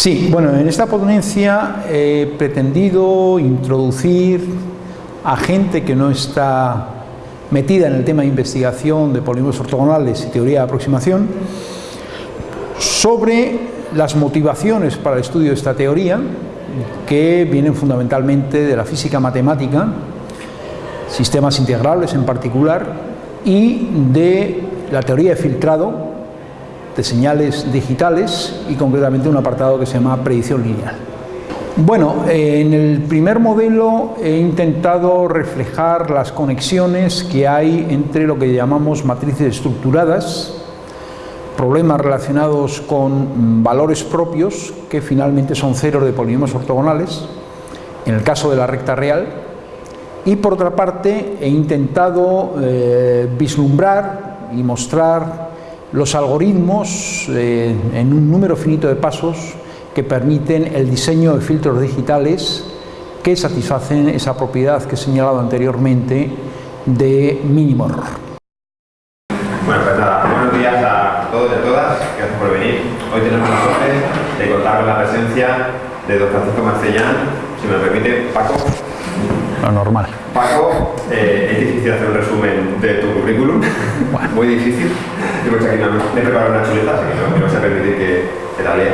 Sí, bueno, en esta ponencia he pretendido introducir a gente que no está metida en el tema de investigación de polímeros ortogonales y teoría de aproximación sobre las motivaciones para el estudio de esta teoría que vienen fundamentalmente de la física matemática, sistemas integrables en particular, y de la teoría de filtrado de señales digitales y concretamente un apartado que se llama predicción lineal. Bueno, en el primer modelo he intentado reflejar las conexiones que hay entre lo que llamamos matrices estructuradas, problemas relacionados con valores propios, que finalmente son ceros de polinomios ortogonales, en el caso de la recta real, y por otra parte he intentado eh, vislumbrar y mostrar los algoritmos eh, en un número finito de pasos que permiten el diseño de filtros digitales que satisfacen esa propiedad que he señalado anteriormente de mínimo error. Bueno, pues nada, buenos días a todos y a todas, gracias por venir. Hoy tenemos la suerte de contar con la presencia de don Francisco Marcellán, si me permite, Paco. Lo normal. Paco, eh, es difícil hacer un resumen de tu currículum, muy difícil. Yo me he preparado una chuleta, así que no me vas a permitir que, la lea.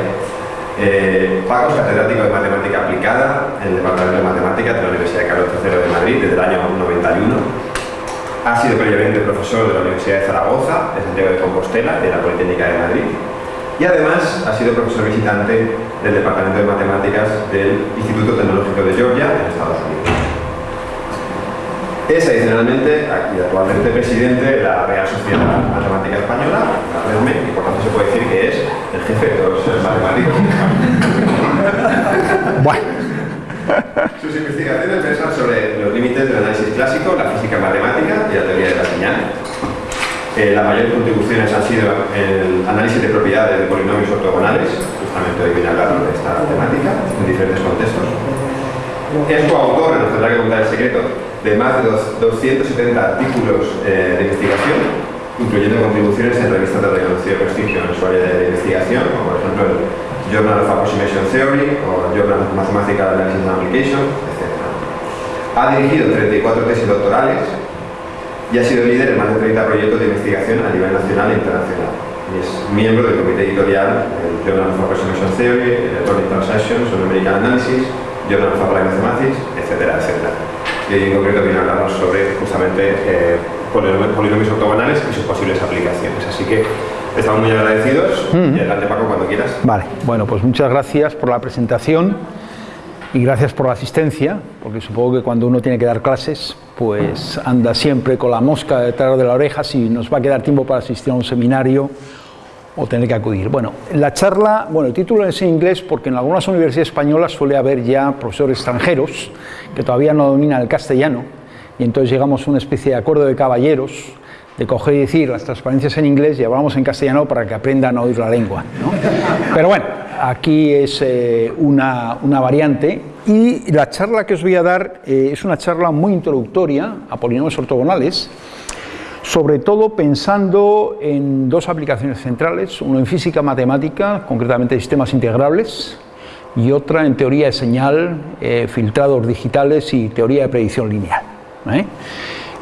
Eh, Paco es catedrático de Matemática Aplicada en el Departamento de Matemáticas de la Universidad de Carlos III de Madrid desde el año 91. Ha sido previamente profesor de la Universidad de Zaragoza, de Santiago de Compostela de la Politécnica de Madrid. Y además ha sido profesor visitante del Departamento de Matemáticas del Instituto Tecnológico de Georgia en Estados Unidos. Es adicionalmente y actualmente presidente de la Real Sociedad Matemática Española, la REDME, y por tanto se puede decir que es el jefe de todos los matemáticos. bueno. Sus investigaciones versan sobre los límites del análisis clásico, la física matemática y la teoría de la señal. Eh, las mayores contribuciones han sido el análisis de propiedades de polinomios ortogonales, justamente hoy viene a hablar de esta temática, en diferentes contextos. Es coautor, nos tendrá que contar el secreto, de más de 270 artículos eh, de investigación, incluyendo contribuciones en revistas de reconocido prestigio en su área de investigación, como por ejemplo el Journal of Approximation Theory o Journal of Mathematical Analysis and Application, etc. Ha dirigido 34 tesis doctorales y ha sido líder en más de 30 proyectos de investigación a nivel nacional e internacional. Y es miembro del comité editorial del Journal of Approximation Theory, Electronic Transactions, Numerical Analysis, Journal of Applied Mathematics, etcétera, etcétera y en concreto viene a hablarnos sobre justamente eh, polinomios ortogonales y sus posibles aplicaciones. Así que estamos muy agradecidos y adelante Paco cuando quieras. Vale, bueno pues muchas gracias por la presentación y gracias por la asistencia, porque supongo que cuando uno tiene que dar clases, pues anda siempre con la mosca detrás de la oreja si nos va a quedar tiempo para asistir a un seminario o tener que acudir. Bueno, la charla, bueno, el título es en inglés porque en algunas universidades españolas suele haber ya profesores extranjeros que todavía no dominan el castellano y entonces llegamos a una especie de acuerdo de caballeros de coger y decir las transparencias en inglés y hablamos en castellano para que aprendan a oír la lengua. Pero bueno, aquí es eh, una, una, variante y la charla que os voy a dar eh, es una charla muy introductoria a polinomios ortogonales sobre todo pensando en dos aplicaciones centrales, uno en física matemática, concretamente sistemas integrables, y otra en teoría de señal, eh, filtrados digitales y teoría de predicción lineal. ¿eh?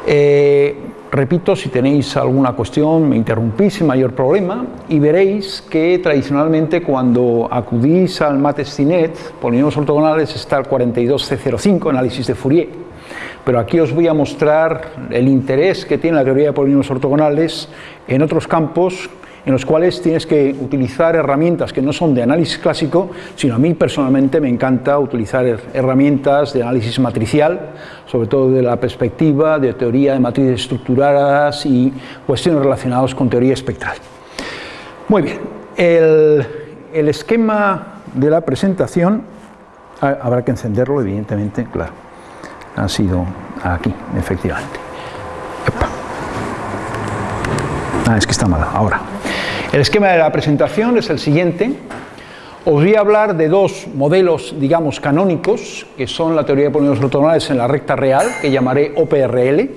Eh, repito, si tenéis alguna cuestión me interrumpís sin mayor problema y veréis que tradicionalmente cuando acudís al MATESTINET, polinomios ortogonales, está el 42C05, análisis de Fourier, pero aquí os voy a mostrar el interés que tiene la teoría de polinomios ortogonales en otros campos en los cuales tienes que utilizar herramientas que no son de análisis clásico, sino a mí personalmente me encanta utilizar herramientas de análisis matricial, sobre todo de la perspectiva de teoría de matrices estructuradas y cuestiones relacionadas con teoría espectral. Muy bien, el, esquema de la presentación, habrá que encenderlo evidentemente, claro ha sido aquí, efectivamente. Ah, es que está mal, ahora. El esquema de la presentación es el siguiente. Os voy a hablar de dos modelos, digamos, canónicos, que son la teoría de polinomios ortogonales en la recta real, que llamaré OPRL,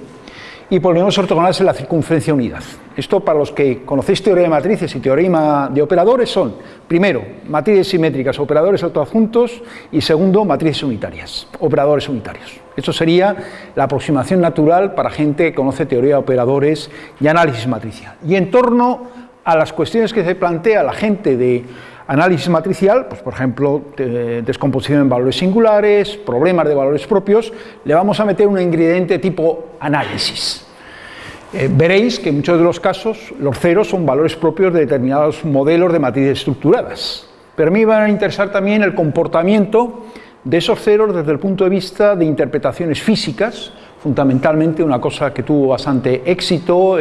y polinomios ortogonales en la circunferencia unidad. esto para los que conocéis teoría de matrices y teorema de operadores son, primero, matrices simétricas, operadores autoadjuntos y segundo, matrices unitarias, operadores unitarios. Esto sería la aproximación natural para gente que conoce teoría de operadores y análisis matricial. Y en torno a las cuestiones que se plantea la gente de análisis matricial, pues por ejemplo, descomposición en valores singulares, problemas de valores propios, le vamos a meter un ingrediente tipo análisis. Eh, veréis que en muchos de los casos los ceros son valores propios de determinados modelos de matrices estructuradas. Pero a mí me van a interesar también el comportamiento de esos ceros desde el punto de vista de interpretaciones físicas, fundamentalmente una cosa que tuvo bastante éxito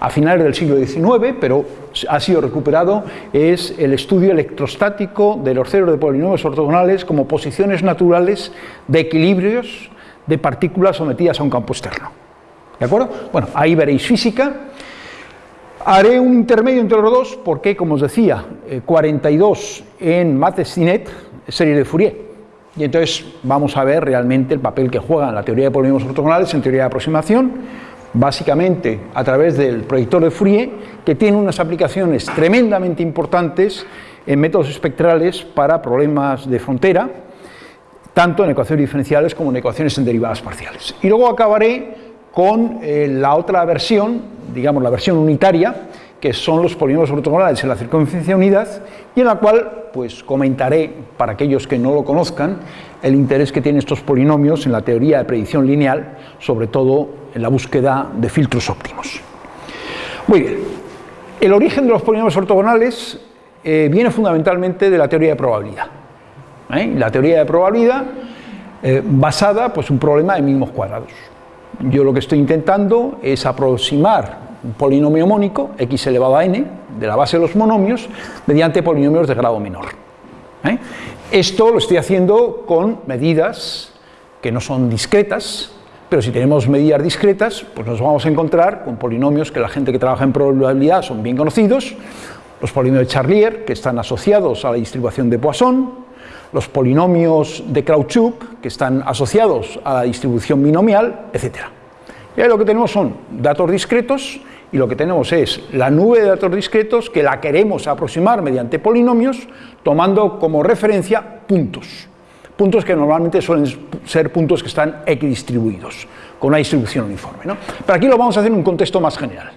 a finales del siglo XIX, pero ha sido recuperado, es el estudio electrostático de los ceros de polinomios ortogonales como posiciones naturales de equilibrios de partículas sometidas a un campo externo. ¿De acuerdo? Bueno, ahí veréis física. Haré un intermedio entre los dos porque, como os decía, 42 eh, en Mathesinet, serie de Fourier. Y entonces vamos a ver realmente el papel que juega en la teoría de polinomios ortogonales, en teoría de aproximación, básicamente a través del proyector de Fourier, que tiene unas aplicaciones tremendamente importantes en métodos espectrales para problemas de frontera, tanto en ecuaciones diferenciales como en ecuaciones en derivadas parciales. Y luego acabaré con eh, la otra versión, digamos la versión unitaria, que son los polinomios ortogonales en la circunferencia unidad, y en la cual pues comentaré, para aquellos que no lo conozcan, el interés que tienen estos polinomios en la teoría de predicción lineal, sobre todo en la búsqueda de filtros óptimos. Muy bien, el origen de los polinomios ortogonales eh, viene fundamentalmente de la teoría de probabilidad. ¿eh? La teoría de probabilidad eh, basada pues un problema de mínimos cuadrados. Yo lo que estoy intentando es aproximar un polinomio mónico, x elevado a n, de la base de los monomios, mediante polinomios de grado menor. ¿eh? Esto lo estoy haciendo con medidas que no son discretas, pero si tenemos medidas discretas, pues nos vamos a encontrar con polinomios que la gente que trabaja en probabilidad son bien conocidos, los polinomios de Charlier, que están asociados a la distribución de Poisson, los polinomios de Krautchuk, que están asociados a la distribución binomial, etc. Y ahí lo que tenemos son datos discretos y lo que tenemos es la nube de datos discretos que la queremos aproximar mediante polinomios tomando como referencia puntos. Puntos que normalmente suelen ser puntos que están equidistribuidos, con una distribución uniforme. Pero aquí lo vamos a hacer en un contexto más general.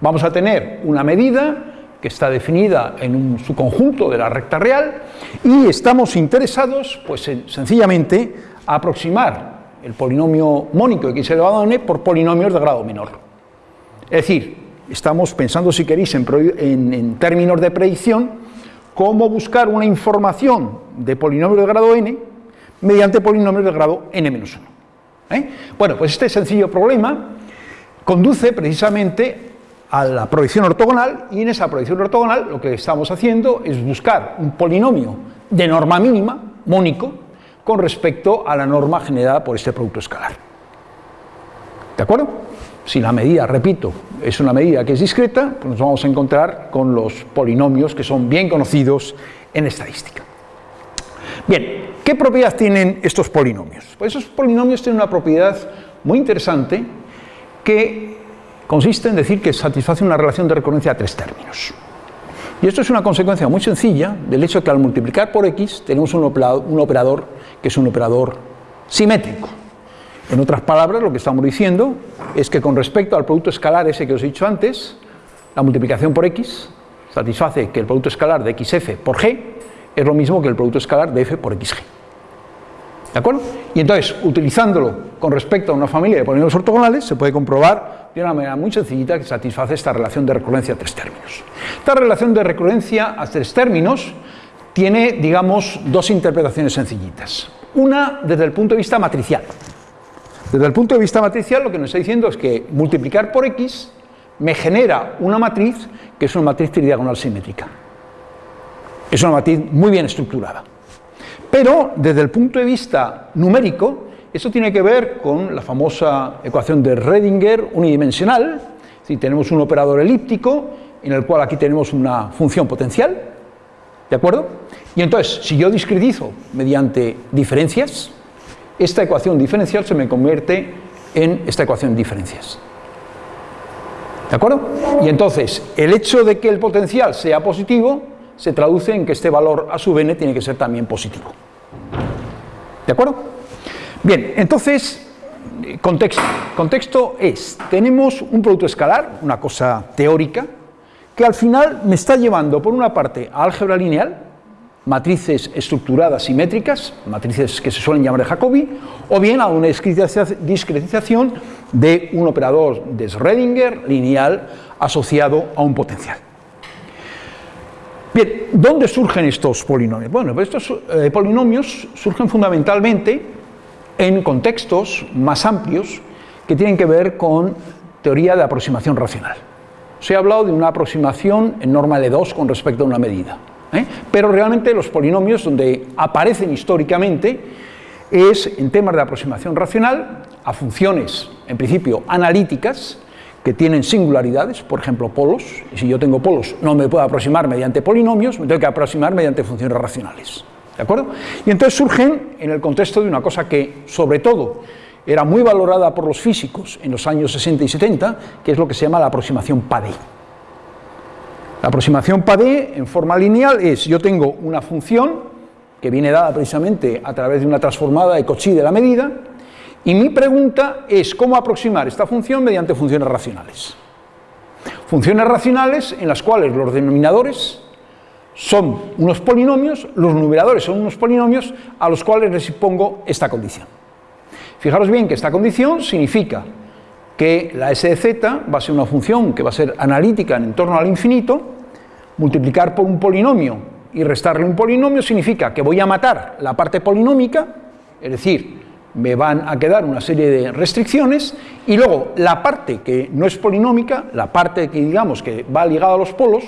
Vamos a tener una medida que está definida en su conjunto de la recta real y estamos interesados, pues sencillamente, a aproximar el polinomio mónico x elevado a n por polinomios de grado menor. Es decir, estamos pensando, si queréis, en, términos de predicción, cómo buscar una información de polinomios de grado n mediante polinomios de grado n-1. ¿eh? Bueno, pues este sencillo problema conduce precisamente a la proyección ortogonal y en esa proyección ortogonal lo que estamos haciendo es buscar un polinomio de norma mínima, mónico, con respecto a la norma generada por este producto escalar. ¿De acuerdo? Si la medida, repito, es una medida que es discreta, pues nos vamos a encontrar con los polinomios que son bien conocidos en estadística. Bien, ¿qué propiedad tienen estos polinomios? Pues esos polinomios tienen una propiedad muy interesante que consiste en decir que satisface una relación de recurrencia a tres términos. Y esto es una consecuencia muy sencilla del hecho de que al multiplicar por x tenemos un operador que es un operador simétrico. En otras palabras, lo que estamos diciendo es que con respecto al producto escalar ese que os he dicho antes, la multiplicación por x satisface que el producto escalar de xf por g es lo mismo que el producto escalar de f por xg. ¿De acuerdo? Y entonces, utilizándolo con respecto a una familia de polinomios ortogonales, se puede comprobar de una manera muy sencillita que satisface esta relación de recurrencia a tres términos. Esta relación de recurrencia a tres términos tiene, digamos, dos interpretaciones sencillitas. Una desde el punto de vista matricial. Desde el punto de vista matricial lo que nos está diciendo es que multiplicar por x me genera una matriz que es una matriz tridiagonal simétrica. Es una matriz muy bien estructurada. Pero desde el punto de vista numérico, eso tiene que ver con la famosa ecuación de Redinger unidimensional, si tenemos un operador elíptico en el cual aquí tenemos una función potencial, ¿de acuerdo? Y entonces, si yo discretizo mediante diferencias, esta ecuación diferencial se me convierte en esta ecuación diferencias. ¿De acuerdo? Y entonces, el hecho de que el potencial sea positivo se traduce en que este valor a sub n tiene que ser también positivo. ¿De acuerdo? Bien, entonces, contexto. Contexto es, tenemos un producto escalar, una cosa teórica, que al final me está llevando, por una parte, a álgebra lineal, matrices estructuradas simétricas, matrices que se suelen llamar de Jacobi, o bien a una discretización de un operador de Schrödinger lineal asociado a un potencial. Bien, ¿dónde surgen estos polinomios? Bueno, pues estos eh, polinomios surgen fundamentalmente en contextos más amplios que tienen que ver con teoría de aproximación racional. Se ha hablado de una aproximación en norma L2 con respecto a una medida. ¿Eh? Pero realmente los polinomios donde aparecen históricamente es en temas de aproximación racional a funciones, en principio, analíticas, que tienen singularidades, por ejemplo, polos, y si yo tengo polos no me puedo aproximar mediante polinomios, me tengo que aproximar mediante funciones racionales. ¿De acuerdo? Y entonces surgen en el contexto de una cosa que, sobre todo, era muy valorada por los físicos en los años 60 y 70, que es lo que se llama la aproximación PADE. La aproximación PADE en forma lineal es, yo tengo una función que viene dada precisamente a través de una transformada de Cauchy de la medida, y mi pregunta es cómo aproximar esta función mediante funciones racionales. Funciones racionales en las cuales los denominadores son unos polinomios, los numeradores son unos polinomios a los cuales les pongo esta condición. Fijaros bien que esta condición significa que la s de z va a ser una función que va a ser analítica en torno al infinito, multiplicar por un polinomio y restarle un polinomio significa que voy a matar la parte polinómica, es decir, me van a quedar una serie de restricciones, y luego la parte que no es polinómica, la parte que digamos que va ligada a los polos,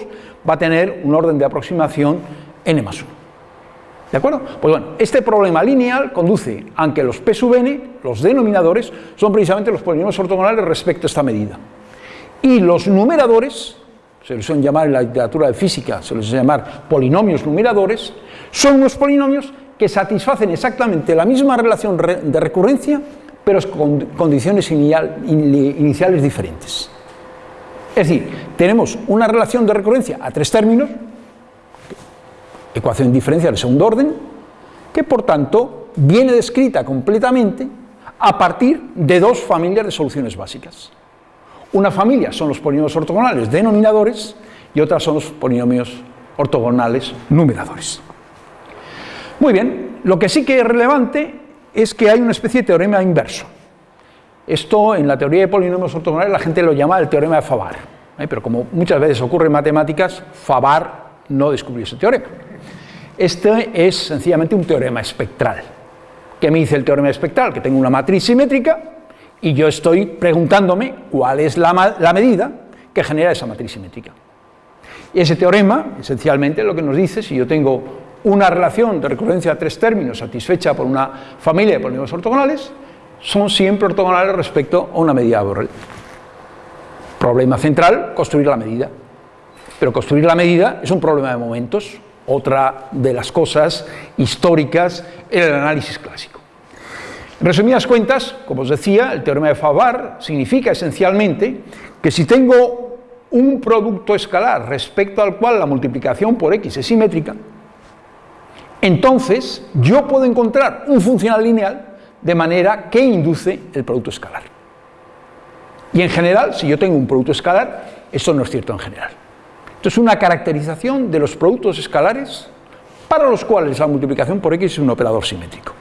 va a tener un orden de aproximación n más 1. ¿De acuerdo? Pues bueno, este problema lineal conduce a que los p sub n, los denominadores, son precisamente los polinomios ortogonales respecto a esta medida. Y los numeradores, se les suelen llamar en la literatura de física, se les suele llamar polinomios numeradores, son unos polinomios que satisfacen exactamente la misma relación de recurrencia, pero con condiciones iniciales diferentes. Es decir, tenemos una relación de recurrencia a tres términos, ecuación diferencial de segundo orden, que por tanto viene descrita completamente a partir de dos familias de soluciones básicas. Una familia son los polinomios ortogonales denominadores y otra son los polinomios ortogonales numeradores. Muy bien, lo que sí que es relevante es que hay una especie de teorema inverso. Esto en la teoría de polinomios ortogonales la gente lo llama el teorema de Fabar, ¿eh? pero como muchas veces ocurre en matemáticas, Fabar no descubrió ese teorema. Este es sencillamente un teorema espectral. ¿Qué me dice el teorema espectral? Que tengo una matriz simétrica y yo estoy preguntándome cuál es la, medida que genera esa matriz simétrica. Y ese teorema, esencialmente, lo que nos dice, si yo tengo una relación de recurrencia a tres términos satisfecha por una familia de polinomios ortogonales, son siempre ortogonales respecto a una medida de Borel. Problema central, construir la medida. Pero construir la medida es un problema de momentos, otra de las cosas históricas en el análisis clásico. En resumidas cuentas, como os decía, el teorema de Fabar significa esencialmente que si tengo un producto escalar respecto al cual la multiplicación por x es simétrica, entonces yo puedo encontrar un funcional lineal de manera que induce el producto escalar. Y en general, si yo tengo un producto escalar, eso no es cierto en general. Esto es una caracterización de los productos escalares para los cuales la multiplicación por x es un operador simétrico.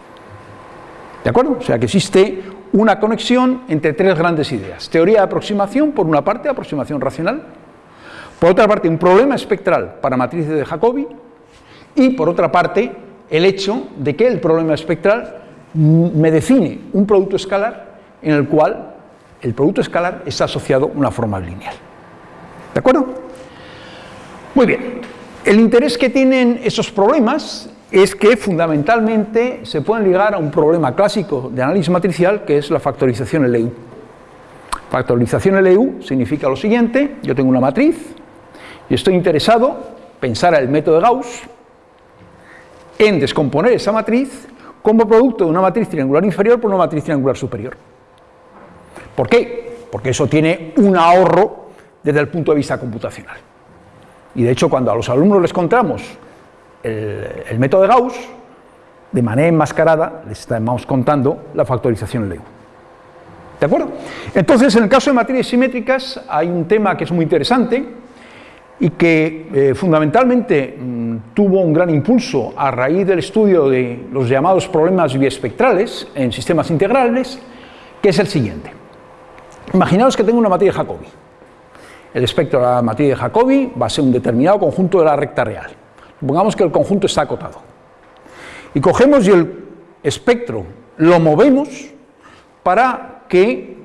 ¿De acuerdo? O sea que existe una conexión entre tres grandes ideas. Teoría de aproximación, por una parte, aproximación racional. Por otra parte, un problema espectral para matrices de Jacobi. Y por otra parte, el hecho de que el problema espectral me define un producto escalar en el cual el producto escalar está asociado a una forma lineal. ¿De acuerdo? Muy bien, el interés que tienen esos problemas es que fundamentalmente se pueden ligar a un problema clásico de análisis matricial que es la factorización LU. Factorización LU significa lo siguiente, yo tengo una matriz y estoy interesado, pensar el método de Gauss, en descomponer esa matriz como producto de una matriz triangular inferior por una matriz triangular superior. ¿Por qué? Porque eso tiene un ahorro desde el punto de vista computacional. Y de hecho, cuando a los alumnos les contamos el, método de Gauss, de manera enmascarada les estamos contando la factorización LEU. ¿De acuerdo? Entonces, en el caso de materias simétricas hay un tema que es muy interesante y que eh, fundamentalmente mm, tuvo un gran impulso a raíz del estudio de los llamados problemas biespectrales en sistemas integrales, que es el siguiente. Imaginaos que tengo una matriz de Jacobi. El espectro de la matriz de Jacobi va a ser un determinado conjunto de la recta real. Supongamos que el conjunto está acotado. Y cogemos y el espectro lo movemos para que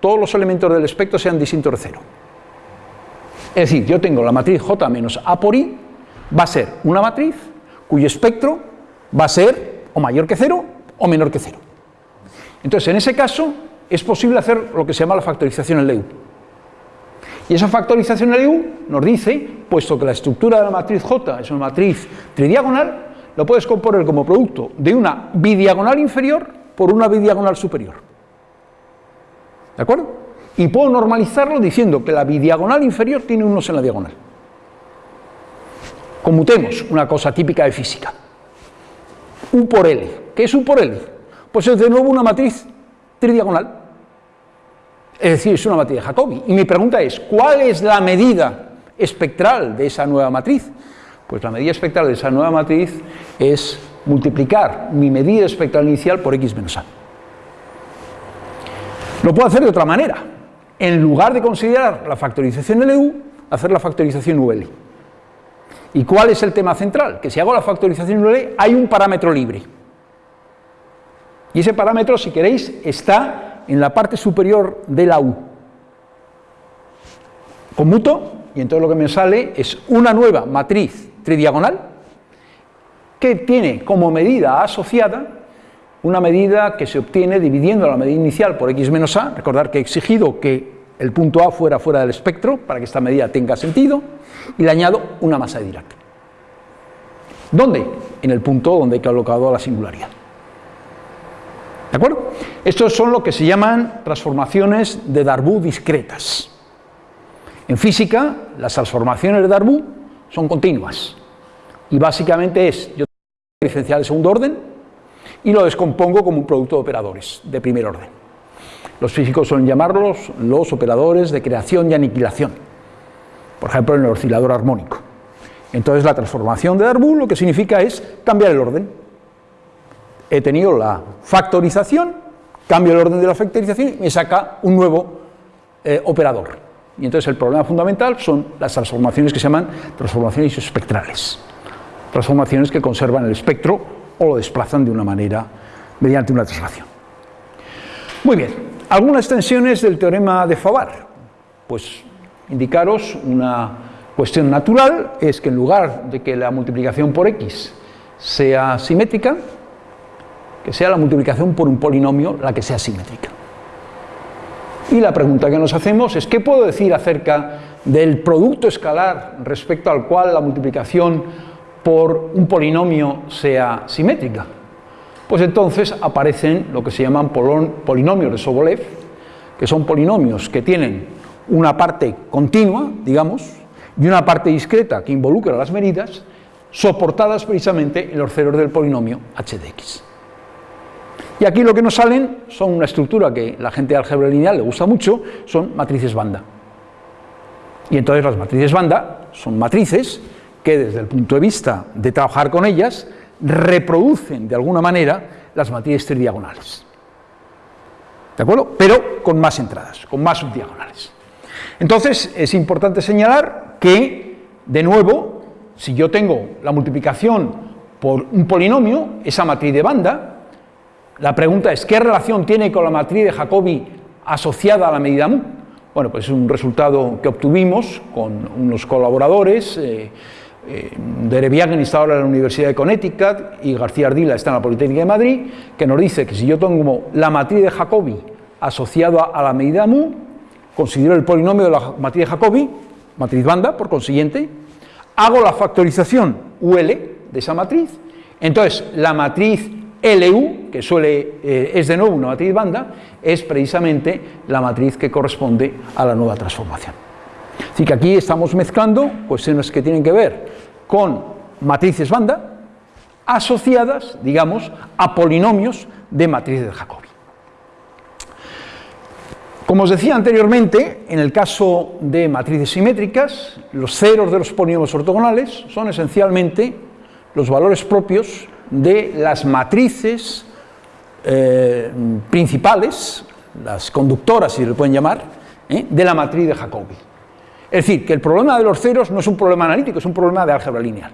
todos los elementos del espectro sean distintos de cero. Es decir, yo tengo la matriz J menos A por I, va a ser una matriz cuyo espectro va a ser o mayor que cero o menor que cero. Entonces, en ese caso, es posible hacer lo que se llama la factorización en LEU. Y esa factorización LEU nos dice, puesto que la estructura de la matriz J es una matriz tridiagonal, lo puedes componer como producto de una bidiagonal inferior por una bidiagonal superior. ¿De acuerdo? Y puedo normalizarlo diciendo que la bidiagonal inferior tiene unos en la diagonal. Comutemos una cosa típica de física. U por L. ¿Qué es U por L? Pues es de nuevo una matriz tridiagonal. Es decir, es una matriz de Jacobi. Y mi pregunta es, ¿cuál es la medida espectral de esa nueva matriz? Pues la medida espectral de esa nueva matriz es multiplicar mi medida espectral inicial por x menos a. Lo puedo hacer de otra manera. En lugar de considerar la factorización LU, hacer la factorización UL. ¿Y cuál es el tema central? Que si hago la factorización UL hay un parámetro libre. Y ese parámetro, si queréis, está en la parte superior de la U. Conmuto, y entonces lo que me sale es una nueva matriz tridiagonal que tiene como medida asociada una medida que se obtiene dividiendo la medida inicial por x menos a, recordar que he exigido que el punto A fuera fuera del espectro para que esta medida tenga sentido, y le añado una masa de Dirac. ¿Dónde? En el punto donde he colocado la singularidad. ¿De acuerdo? Estos son lo que se llaman transformaciones de Darboux discretas. En física, las transformaciones de Darboux son continuas. Y básicamente es, yo tengo un diferencial de segundo orden y lo descompongo como un producto de operadores de primer orden. Los físicos suelen llamarlos los operadores de creación y aniquilación. Por ejemplo, en el oscilador armónico. Entonces la transformación de Darboux lo que significa es cambiar el orden. He tenido la factorización, cambio el orden de la factorización y me saca un nuevo eh, operador. Y entonces el problema fundamental son las transformaciones que se llaman transformaciones espectrales. Transformaciones que conservan el espectro o lo desplazan de una manera mediante una traslación. Muy bien, algunas extensiones del teorema de Favar. Pues indicaros una cuestión natural, es que en lugar de que la multiplicación por x sea simétrica, que sea la multiplicación por un polinomio la que sea simétrica. Y la pregunta que nos hacemos es, ¿qué puedo decir acerca del producto escalar respecto al cual la multiplicación por un polinomio sea simétrica? Pues entonces aparecen lo que se llaman polinomios de Sobolev, que son polinomios que tienen una parte continua, digamos, y una parte discreta que involucra las medidas, soportadas precisamente en los ceros del polinomio h de x. Y aquí lo que nos salen son una estructura que la gente de álgebra lineal le gusta mucho, son matrices banda. Y entonces las matrices banda son matrices que desde el punto de vista de trabajar con ellas reproducen de alguna manera las matrices tridiagonales. ¿De acuerdo? Pero con más entradas, con más subdiagonales. Entonces es importante señalar que, de nuevo, si yo tengo la multiplicación por un polinomio, esa matriz de banda, la pregunta es, ¿qué relación tiene con la matriz de Jacobi asociada a la medida mu? Bueno, pues es un resultado que obtuvimos con unos colaboradores, eh, eh, está ahora en la Universidad de Connecticut y García Ardila está en la Politécnica de Madrid, que nos dice que si yo tengo la matriz de Jacobi asociada a la medida mu, considero el polinomio de la matriz de Jacobi, matriz banda, por consiguiente, hago la factorización UL de esa matriz, entonces la matriz LU, que suele, eh, es de nuevo una matriz banda, es precisamente la matriz que corresponde a la nueva transformación. Así que aquí estamos mezclando cuestiones que tienen que ver con matrices banda asociadas, digamos, a polinomios de matrices de Jacobi. Como os decía anteriormente, en el caso de matrices simétricas, los ceros de los polinomios ortogonales son esencialmente los valores propios de las matrices eh, principales, las conductoras, si le pueden llamar, ¿eh? de la matriz de Jacobi. Es decir, que el problema de los ceros no es un problema analítico, es un problema de álgebra lineal.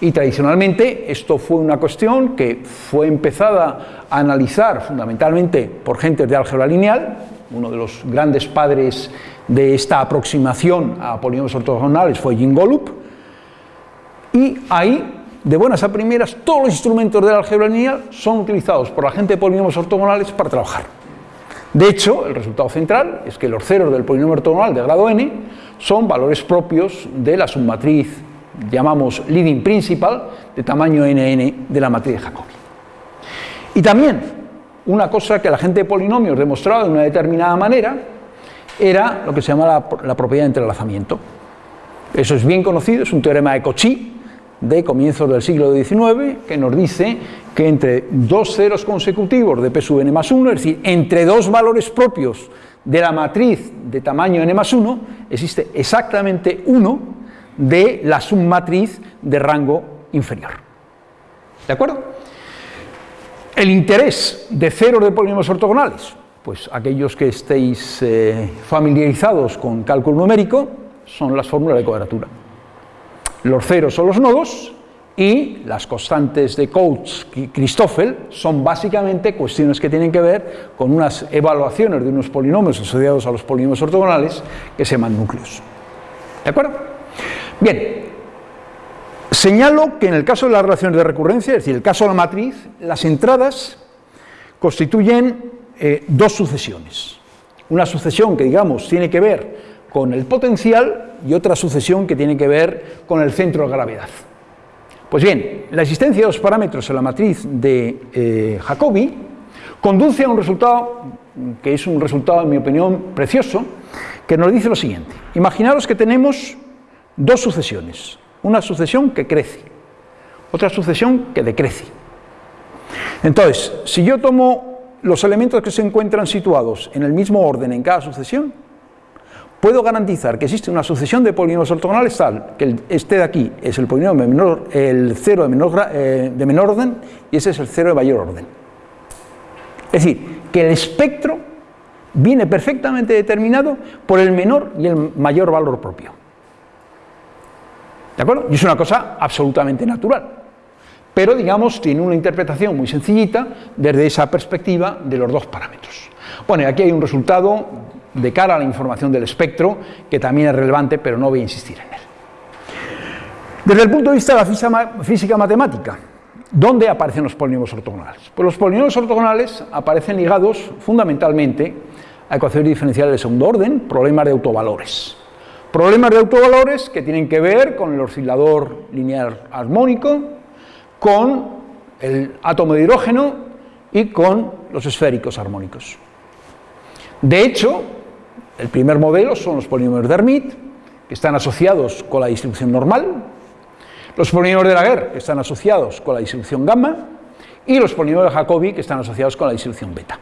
Y tradicionalmente esto fue una cuestión que fue empezada a analizar fundamentalmente por gente de álgebra lineal, uno de los grandes padres de esta aproximación a polinomios ortogonales fue Jim Golub, y ahí, de buenas a primeras, todos los instrumentos del álgebra lineal son utilizados por la gente de polinomios ortogonales para trabajar. De hecho, el resultado central es que los ceros del polinomio ortogonal de grado n son valores propios de la submatriz llamamos leading principal, de tamaño nn de la matriz de Jacobi. Y también, una cosa que la gente de polinomios demostraba de una determinada manera, era lo que se llama la, propiedad de entrelazamiento. Eso es bien conocido, es un teorema de Cauchy, de comienzos del siglo XIX, que nos dice que entre dos ceros consecutivos de p sub n más 1, es decir, entre dos valores propios de la matriz de tamaño n más 1, existe exactamente uno de la submatriz de rango inferior. ¿De acuerdo? El interés de ceros de polinomios ortogonales, pues aquellos que estéis eh, familiarizados con cálculo numérico, son las fórmulas de cuadratura. Los ceros son los nodos y las constantes de Coates y Christoffel son básicamente cuestiones que tienen que ver con unas evaluaciones de unos polinomios asociados a los polinomios ortogonales que se llaman núcleos. ¿De acuerdo? Bien, señalo que en el caso de las relaciones de recurrencia, es decir, el caso de la matriz, las entradas constituyen eh, dos sucesiones. Una sucesión que, digamos, tiene que ver con el potencial y otra sucesión que tiene que ver con el centro de gravedad. Pues bien, la existencia de dos parámetros en la matriz de eh, Jacobi conduce a un resultado que es un resultado, en mi opinión, precioso, que nos dice lo siguiente. Imaginaros que tenemos dos sucesiones, una sucesión que crece, otra sucesión que decrece. Entonces, si yo tomo los elementos que se encuentran situados en el mismo orden en cada sucesión, puedo garantizar que existe una sucesión de polinomios ortogonales tal que este de aquí es el polinomio menor, el cero de menor, eh, de menor orden y ese es el cero de mayor orden. Es decir, que el espectro viene perfectamente determinado por el menor y el mayor valor propio. ¿De acuerdo? Y es una cosa absolutamente natural. Pero, digamos, tiene una interpretación muy sencillita desde esa perspectiva de los dos parámetros. Bueno, aquí hay un resultado de cara a la información del espectro que también es relevante, pero no voy a insistir en él. Desde el punto de vista de la física matemática, ¿dónde aparecen los polinomios ortogonales? Pues los polinomios ortogonales aparecen ligados fundamentalmente a ecuaciones diferenciales de segundo orden, problemas de autovalores. Problemas de autovalores que tienen que ver con el oscilador lineal armónico, con el átomo de hidrógeno y con los esféricos armónicos. De hecho, el primer modelo son los polinomios de Hermite, que están asociados con la distribución normal, los polinomios de Laguerre, que están asociados con la distribución gamma, y los polinomios de Jacobi, que están asociados con la distribución beta.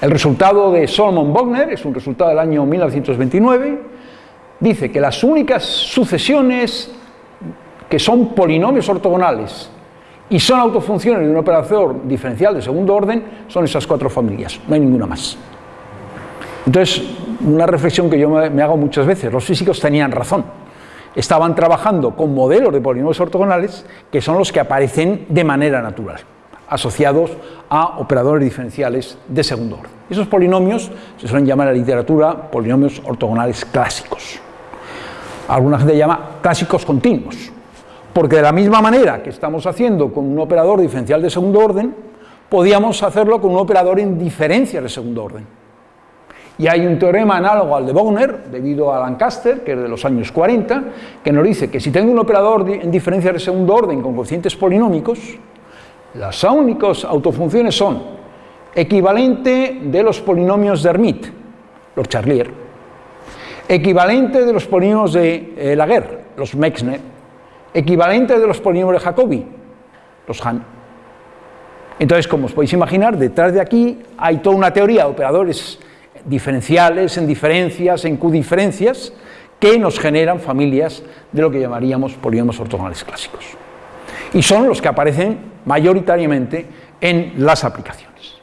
El resultado de Solomon Bogner es un resultado del año 1929, dice que las únicas sucesiones que son polinomios ortogonales y son autofunciones de un operador diferencial de segundo orden son esas cuatro familias, no hay ninguna más. Entonces, una reflexión que yo me hago muchas veces, los físicos tenían razón. Estaban trabajando con modelos de polinomios ortogonales que son los que aparecen de manera natural, asociados a operadores diferenciales de segundo orden. Esos polinomios se suelen llamar en la literatura polinomios ortogonales clásicos alguna gente llama clásicos continuos, porque de la misma manera que estamos haciendo con un operador diferencial de segundo orden, podíamos hacerlo con un operador en diferencias de segundo orden. Y hay un teorema análogo al de Wagner, debido a Lancaster, que es de los años 40, que nos dice que si tengo un operador en diferencias de segundo orden con coeficientes polinómicos, las únicas autofunciones son equivalente de los polinomios de Hermite, los Charlier, equivalente de los polinomios de eh, Laguerre, los Mexner, equivalente de los polinomios de Jacobi, los Han. Entonces, como os podéis imaginar, detrás de aquí hay toda una teoría de operadores diferenciales, en diferencias, en Q diferencias, que nos generan familias de lo que llamaríamos polinomios ortogonales clásicos. Y son los que aparecen mayoritariamente en las aplicaciones.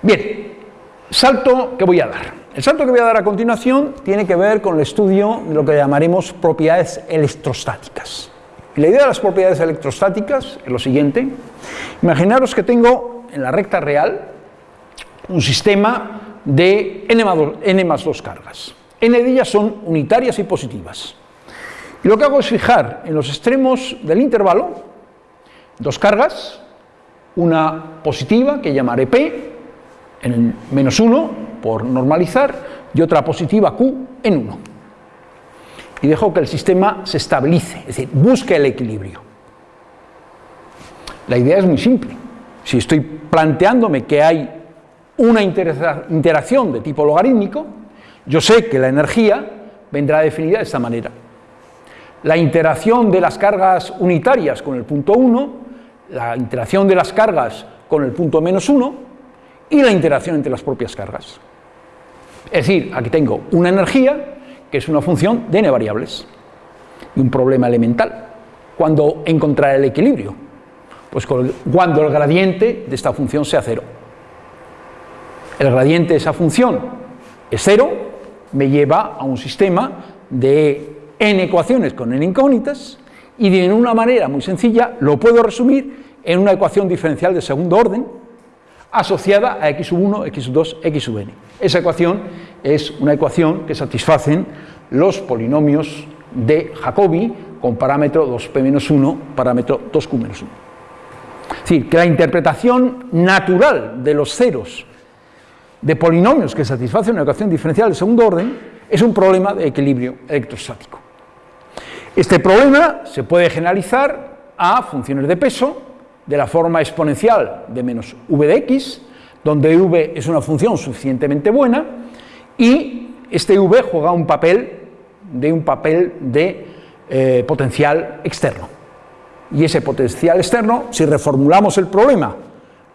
Bien, salto que voy a dar. El salto que voy a dar a continuación tiene que ver con el estudio de lo que llamaremos propiedades electrostáticas. Y la idea de las propiedades electrostáticas es lo siguiente. Imaginaros que tengo en la recta real un sistema de n más 2 cargas. n de ellas son unitarias y positivas. Y lo que hago es fijar en los extremos del intervalo dos cargas, una positiva que llamaré P en menos 1 por normalizar y otra positiva Q en 1. Y dejo que el sistema se estabilice, es decir, busque el equilibrio. La idea es muy simple. Si estoy planteándome que hay una interacción de tipo logarítmico, yo sé que la energía vendrá definida de esta manera. La interacción de las cargas unitarias con el punto 1, la interacción de las cargas con el punto menos 1 y la interacción entre las propias cargas. Es decir, aquí tengo una energía que es una función de n variables y un problema elemental. ¿Cuándo encontrar el equilibrio? Pues cuando el gradiente de esta función sea cero el gradiente de esa función es cero, me lleva a un sistema de n ecuaciones con n incógnitas y de una manera muy sencilla lo puedo resumir en una ecuación diferencial de segundo orden asociada a x sub 1, x sub 2, x sub n. Esa ecuación es una ecuación que satisfacen los polinomios de Jacobi con parámetro 2p-1, parámetro 2q-1. Es decir, que la interpretación natural de los ceros de polinomios que satisfacen una ecuación diferencial de segundo orden es un problema de equilibrio electrostático. Este problema se puede generalizar a funciones de peso de la forma exponencial de menos v de x, donde v es una función suficientemente buena y este v juega un papel de un papel de eh, potencial externo. Y ese potencial externo, si reformulamos el problema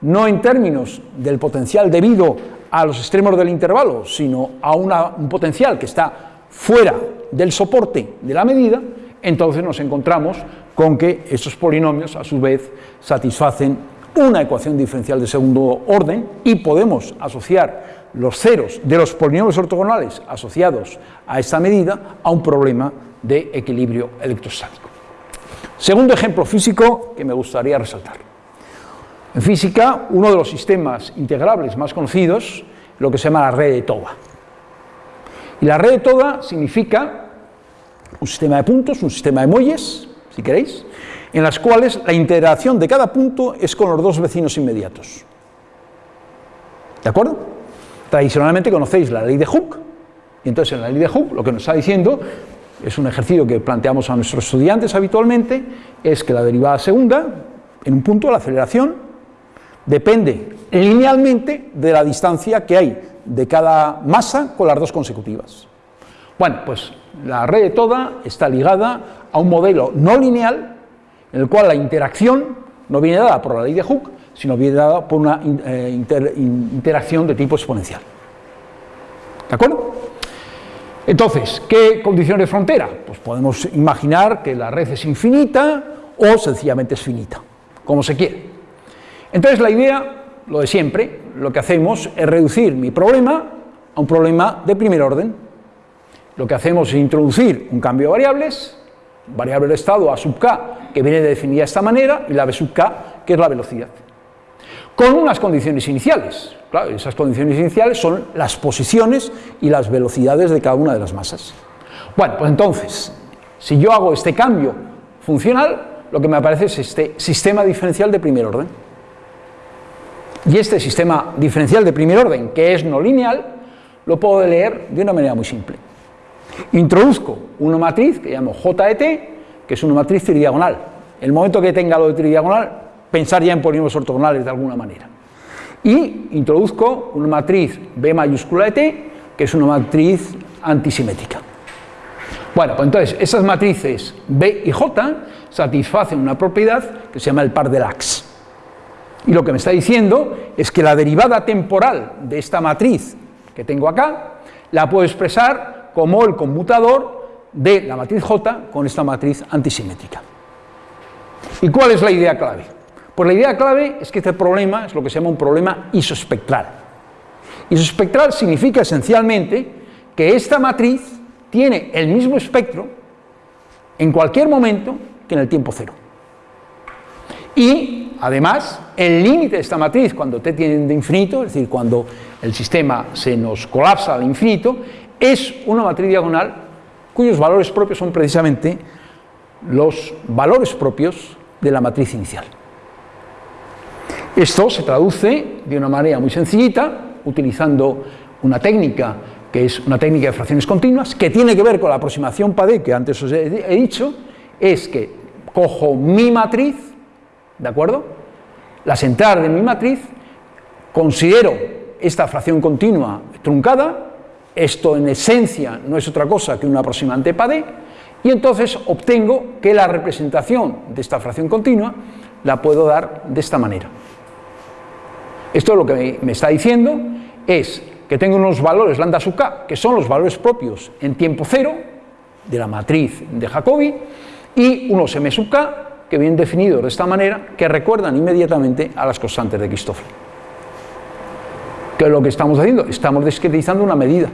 no en términos del potencial debido a los extremos del intervalo, sino a un potencial que está fuera del soporte de la medida, entonces nos encontramos con que esos polinomios a su vez satisfacen una ecuación diferencial de segundo orden y podemos asociar los ceros de los polinomios ortogonales asociados a esta medida a un problema de equilibrio electrostático. Segundo ejemplo físico que me gustaría resaltar. En física, uno de los sistemas integrables más conocidos lo que se llama la red de Toda. Y la red de Toda significa un sistema de puntos, un sistema de muelles, si queréis, en las cuales la interacción de cada punto es con los dos vecinos inmediatos. ¿De acuerdo? Tradicionalmente conocéis la ley de Hooke, y entonces en la ley de Hooke lo que nos está diciendo, es un ejercicio que planteamos a nuestros estudiantes habitualmente, es que la derivada segunda, en un punto, la aceleración, depende linealmente de la distancia que hay de cada masa con las dos consecutivas. Bueno, pues la red de toda está ligada a un modelo no lineal en el cual la interacción no viene dada por la ley de Hooke, sino viene dada por una eh, interacción de tipo exponencial. ¿De acuerdo? Entonces, ¿qué condición de frontera? Pues podemos imaginar que la red es infinita o sencillamente es finita, como se quiere. Entonces la idea, lo de siempre, lo que hacemos es reducir mi problema a un problema de primer orden. Lo que hacemos es introducir un cambio de variables, variable de estado a sub k, que viene definida de esta manera, y la b sub k, que es la velocidad. Con unas condiciones iniciales. Claro, esas condiciones iniciales son las posiciones y las velocidades de cada una de las masas. Bueno, pues entonces, si yo hago este cambio funcional, lo que me aparece es este sistema diferencial de primer orden. Y este sistema diferencial de primer orden, que es no lineal, lo puedo leer de una manera muy simple. Introduzco una matriz que llamo J de T, que es una matriz tridiagonal. El momento que tenga lo de tridiagonal, pensar ya en polinomios ortogonales de alguna manera. Y introduzco una matriz B mayúscula de T, que es una matriz antisimétrica. Bueno, pues entonces esas matrices B y J satisfacen una propiedad que se llama el par de Lax. Y lo que me está diciendo es que la derivada temporal de esta matriz que tengo acá la puedo expresar como el conmutador de la matriz J con esta matriz antisimétrica. ¿Y cuál es la idea clave? Pues la idea clave es que este problema es lo que se llama un problema isospectral. Isospectral significa esencialmente que esta matriz tiene el mismo espectro en cualquier momento que en el tiempo cero. Y además, el límite de esta matriz, cuando t tiende de infinito, es decir, cuando el sistema se nos colapsa al infinito, es una matriz diagonal cuyos valores propios son precisamente los valores propios de la matriz inicial. Esto se traduce de una manera muy sencillita, utilizando una técnica que es una técnica de fracciones continuas, que tiene que ver con la aproximación PADE que antes os he dicho, es que cojo mi matriz, ¿de acuerdo? Las entradas de mi matriz, considero esta fracción continua truncada, esto en esencia no es otra cosa que una aproximante PADE, y entonces obtengo que la representación de esta fracción continua la puedo dar de esta manera. Esto lo que me está diciendo es que tengo unos valores lambda sub k, que son los valores propios en tiempo cero de la matriz de Jacobi, y unos m sub k, que vienen definidos de esta manera, que recuerdan inmediatamente a las constantes de Christoffel. ¿Qué es lo que estamos haciendo? Estamos discretizando una medida.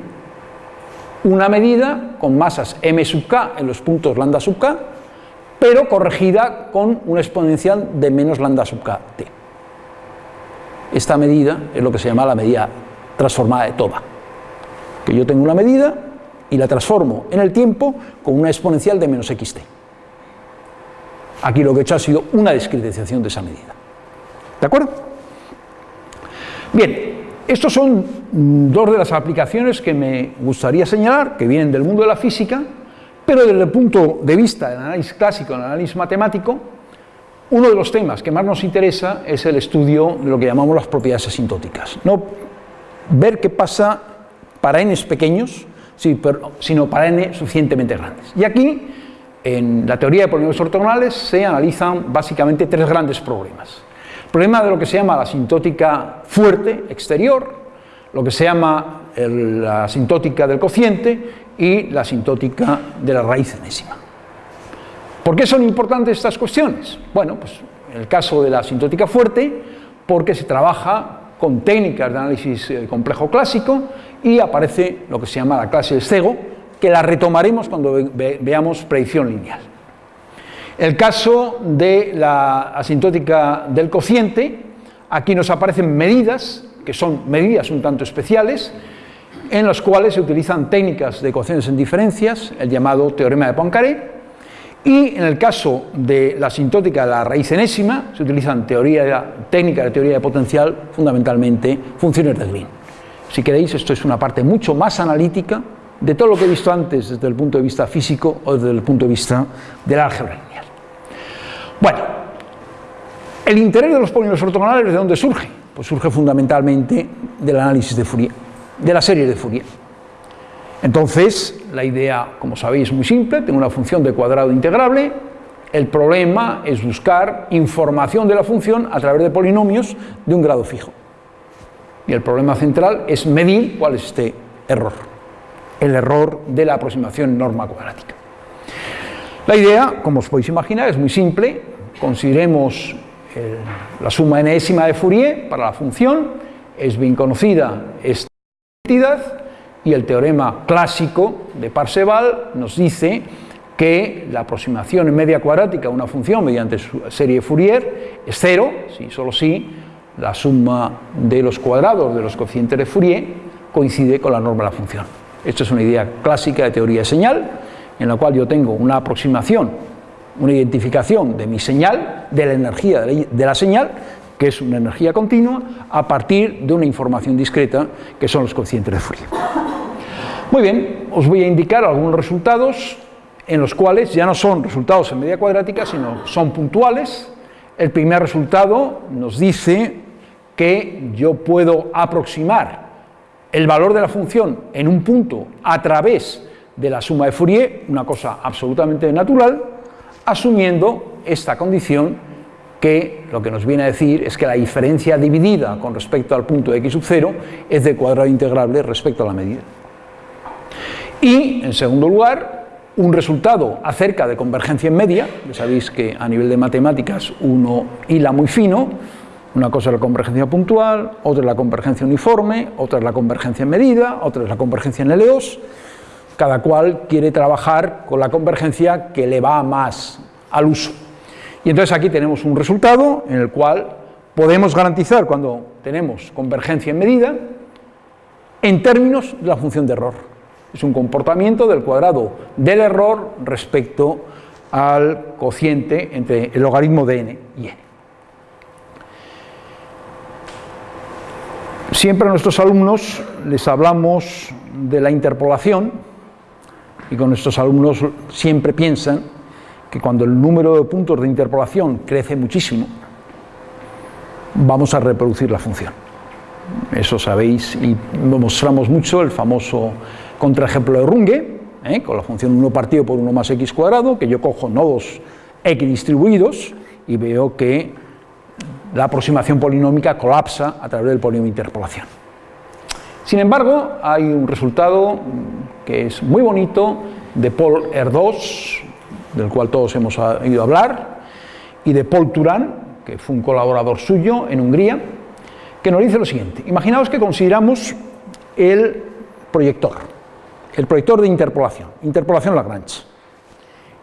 Una medida con masas m sub k en los puntos lambda sub k, pero corregida con una exponencial de menos lambda sub k t. Esta medida es lo que se llama la medida transformada de Toba. Que yo tengo una medida y la transformo en el tiempo con una exponencial de menos xt. Aquí lo que he hecho ha sido una discretización de esa medida. ¿De acuerdo? Bien, estos son dos de las aplicaciones que me gustaría señalar, que vienen del mundo de la física, pero desde el punto de vista del análisis clásico, del análisis matemático, uno de los temas que más nos interesa es el estudio de lo que llamamos las propiedades asintóticas. No ver qué pasa para n pequeños, sino para n suficientemente grandes. Y aquí, en la teoría de polinomios ortogonales, se analizan básicamente tres grandes problemas. El problema de lo que se llama la asintótica fuerte exterior, lo que se llama la asintótica del cociente y la asintótica de la raíz enésima. ¿Por qué son importantes estas cuestiones? Bueno, pues en el caso de la asintótica fuerte, porque se trabaja con técnicas de análisis eh, complejo clásico y aparece lo que se llama la clase del cego, que la retomaremos cuando veamos predicción lineal. El caso de la asintótica del cociente, aquí nos aparecen medidas, que son medidas un tanto especiales, en las cuales se utilizan técnicas de ecuaciones en diferencias, el llamado teorema de Poincaré, y en el caso de la asintótica de la raíz enésima, se utilizan teoría, técnicas de teoría de potencial, fundamentalmente funciones de Green. Si queréis, esto es una parte mucho más analítica de todo lo que he visto antes desde el punto de vista físico o desde el punto de vista del álgebra lineal. Bueno, el interés de los polinomios ortogonales, ¿de dónde surge? Pues surge fundamentalmente del análisis de Fourier, de la serie de Fourier. Entonces, la idea, como sabéis, es muy simple, tengo una función de cuadrado integrable, el problema es buscar información de la función a través de polinomios de un grado fijo. Y el problema central es medir cuál es este error, el error de la aproximación norma cuadrática. La idea, como os podéis imaginar, es muy simple, consideremos la suma enésima de Fourier para la función, es bien conocida esta entidad, y el teorema clásico de Parseval nos dice que la aproximación en media cuadrática a una función mediante su serie Fourier es cero, si solo si la suma de los cuadrados de los coeficientes de Fourier coincide con la norma de la función. Esto es una idea clásica de teoría de señal, en la cual yo tengo una aproximación, una identificación de mi señal, de la energía de la señal, que es una energía continua, a partir de una información discreta, que son los coeficientes de Fourier. Muy bien, os voy a indicar algunos resultados en los cuales ya no son resultados en media cuadrática, sino son puntuales. El primer resultado nos dice que yo puedo aproximar el valor de la función en un punto a través de la suma de Fourier, una cosa absolutamente natural, asumiendo esta condición que lo que nos viene a decir es que la diferencia dividida con respecto al punto de x sub 0 es de cuadrado integrable respecto a la medida. Y, en segundo lugar, un resultado acerca de convergencia en media, ya sabéis que a nivel de matemáticas uno hila muy fino, una cosa es la convergencia puntual, otra es la convergencia uniforme, otra es la convergencia en medida, otra es la convergencia en LEOS, cada cual quiere trabajar con la convergencia que le va más al uso. Y entonces aquí tenemos un resultado en el cual podemos garantizar cuando tenemos convergencia en medida en términos de la función de error. Es un comportamiento del cuadrado del error respecto al cociente entre el logaritmo de n y n. Siempre a nuestros alumnos les hablamos de la interpolación y con nuestros alumnos siempre piensan que cuando el número de puntos de interpolación crece muchísimo, vamos a reproducir la función. Eso sabéis y mostramos mucho el famoso contraejemplo de Runge, ¿eh? con la función 1 partido por 1 más x cuadrado, que yo cojo nodos x distribuidos y veo que la aproximación polinómica colapsa a través del polinomio de interpolación. Sin embargo, hay un resultado que es muy bonito de Paul R2, del cual todos hemos oído hablar, y de Paul Turán, que fue un colaborador suyo en Hungría, que nos dice lo siguiente. Imaginaos que consideramos el proyector, el proyector de interpolación, interpolación Lagrange,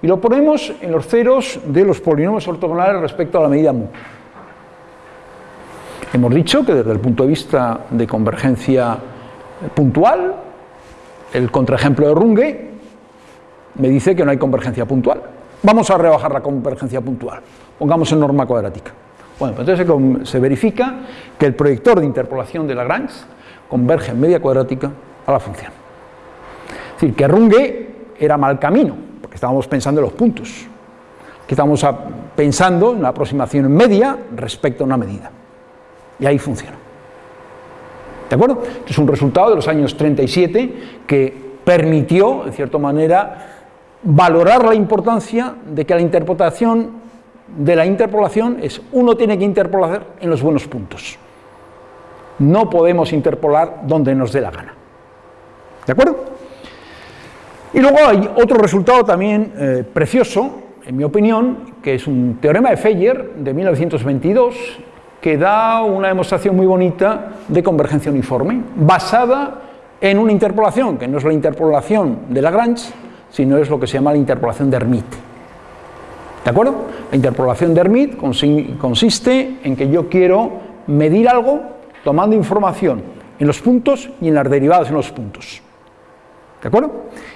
y lo ponemos en los ceros de los polinomios ortogonales respecto a la medida mu. Hemos dicho que desde el punto de vista de convergencia puntual, el contraejemplo de Runge me dice que no hay convergencia puntual. Vamos a rebajar la convergencia puntual. Pongamos en norma cuadrática. Bueno, pues entonces se verifica que el proyector de interpolación de Lagrange converge en media cuadrática a la función. Es decir, que Runge era mal camino, porque estábamos pensando en los puntos. Que estábamos pensando en la aproximación media respecto a una medida. Y ahí funciona. ¿De acuerdo? Es un resultado de los años 37 que permitió, de cierta manera, valorar la importancia de que la interpretación de la interpolación es uno tiene que interpolar en los buenos puntos. No podemos interpolar donde nos dé la gana. ¿De acuerdo? Y luego hay otro resultado también eh, precioso, en mi opinión, que es un teorema de Feyer de 1922 que da una demostración muy bonita de convergencia uniforme, basada en una interpolación, que no es la interpolación de Lagrange, sino es lo que se llama la interpolación de Hermite. ¿De acuerdo? La interpolación de Hermite consiste en que yo quiero medir algo tomando información en los puntos y en las derivadas en los puntos. ¿De acuerdo?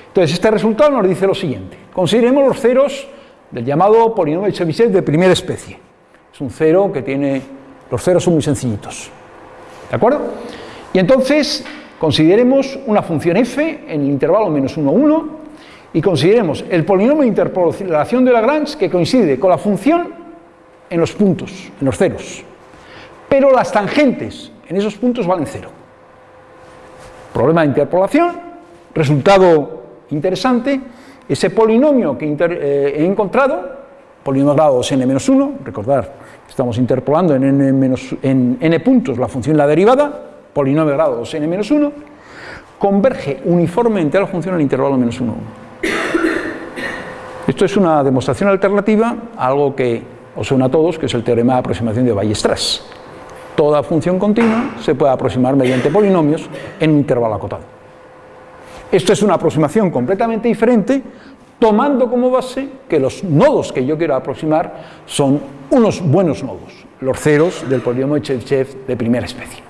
Entonces, este resultado nos dice lo siguiente. Consideremos los ceros del llamado polinomio de Chebyshev de primera especie. Es un cero que tiene los ceros son muy sencillitos. ¿De acuerdo? Y entonces consideremos una función f en el intervalo menos 1, 1 y consideremos el polinomio de interpolación de Lagrange que coincide con la función en los puntos, en los ceros. Pero las tangentes en esos puntos valen cero. Problema de interpolación, resultado interesante, ese polinomio que eh, he encontrado, polinomio grado n-1, recordar Estamos interpolando en n, en n puntos la función la derivada, polinomio de grado 2n-1, converge uniformemente a la función el intervalo menos 1, 1. Esto es una demostración alternativa a algo que os suena a todos, que es el teorema de aproximación de Weierstrass. Toda función continua se puede aproximar mediante polinomios en un intervalo acotado. Esto es una aproximación completamente diferente tomando como base que los nodos que yo quiero aproximar son unos buenos nodos, los ceros del polinomio Chebyshev de primera especie.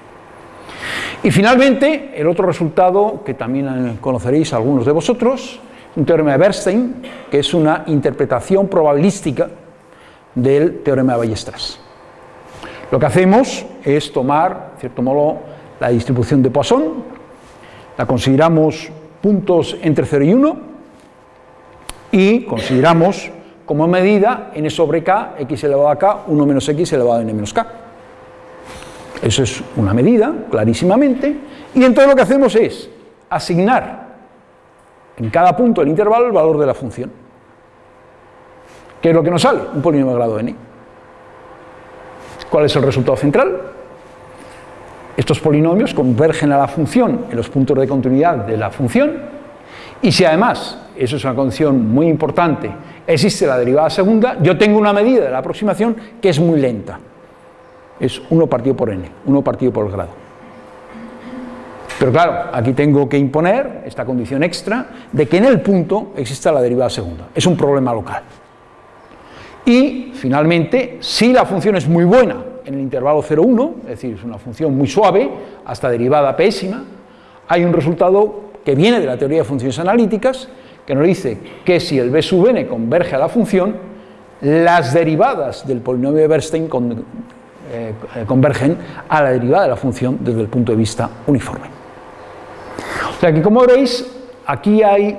Y finalmente, el otro resultado que también conoceréis algunos de vosotros, un teorema de Bernstein, que es una interpretación probabilística del teorema de Ballestras. Lo que hacemos es tomar, de cierto modo, la distribución de Poisson, la consideramos puntos entre 0 y 1, y consideramos como medida n sobre k, x elevado a k, 1 menos x elevado a n menos k. Eso es una medida, clarísimamente, y entonces lo que hacemos es asignar en cada punto del intervalo el valor de la función. ¿Qué es lo que nos sale? Un polinomio de grado n. ¿Cuál es el resultado central? Estos polinomios convergen a la función en los puntos de continuidad de la función y si además, eso es una condición muy importante, existe la derivada segunda, yo tengo una medida de la aproximación que es muy lenta. Es 1 partido por n, 1 partido por el grado. Pero claro, aquí tengo que imponer esta condición extra de que en el punto exista la derivada segunda. Es un problema local. Y finalmente, si la función es muy buena en el intervalo 0,1, es decir, es una función muy suave, hasta derivada pésima, hay un resultado que viene de la teoría de funciones analíticas, que nos dice que si el b sub n converge a la función, las derivadas del polinomio de Bernstein eh, convergen a la derivada de la función desde el punto de vista uniforme. O sea que como veréis, aquí hay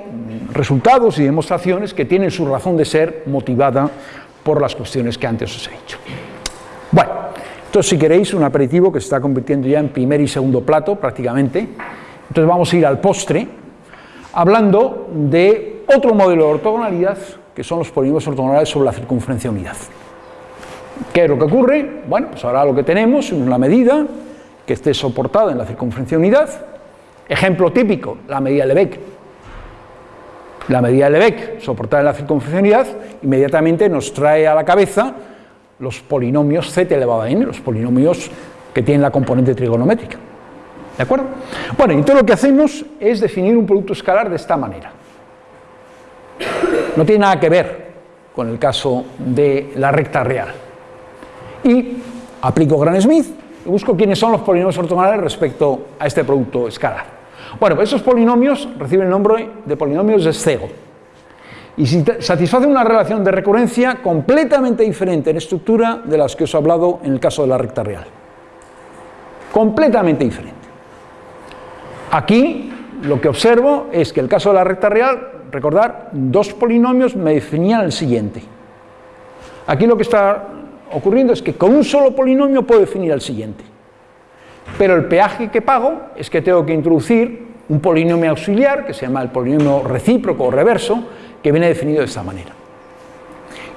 resultados y demostraciones que tienen su razón de ser motivada por las cuestiones que antes os he dicho. Bueno, entonces si queréis un aperitivo que se está convirtiendo ya en primer y segundo plato prácticamente, entonces vamos a ir al postre hablando de otro modelo de ortogonalidad que son los polinomios ortogonales sobre la circunferencia unidad. ¿Qué es lo que ocurre? Bueno, pues ahora lo que tenemos es una medida que esté soportada en la circunferencia unidad. Ejemplo típico, la medida de Lebesgue. La medida de Lebesgue soportada en la circunferencia unidad inmediatamente nos trae a la cabeza los polinomios z elevado a n, los polinomios que tienen la componente trigonométrica. ¿De acuerdo? Bueno, y todo lo que hacemos es definir un producto escalar de esta manera. No tiene nada que ver con el caso de la recta real y aplico Gran Smith y busco quiénes son los polinomios ortogonales respecto a este producto escalar. Bueno, pues esos polinomios reciben el nombre de polinomios de Szego y satisfacen una relación de recurrencia completamente diferente en estructura de las que os he hablado en el caso de la recta real. Completamente diferente. Aquí lo que observo es que el caso de la recta real, recordar, dos polinomios me definían el siguiente. Aquí lo que está ocurriendo es que con un solo polinomio puedo definir el siguiente. Pero el peaje que pago es que tengo que introducir un polinomio auxiliar, que se llama el polinomio recíproco o reverso, que viene definido de esta manera.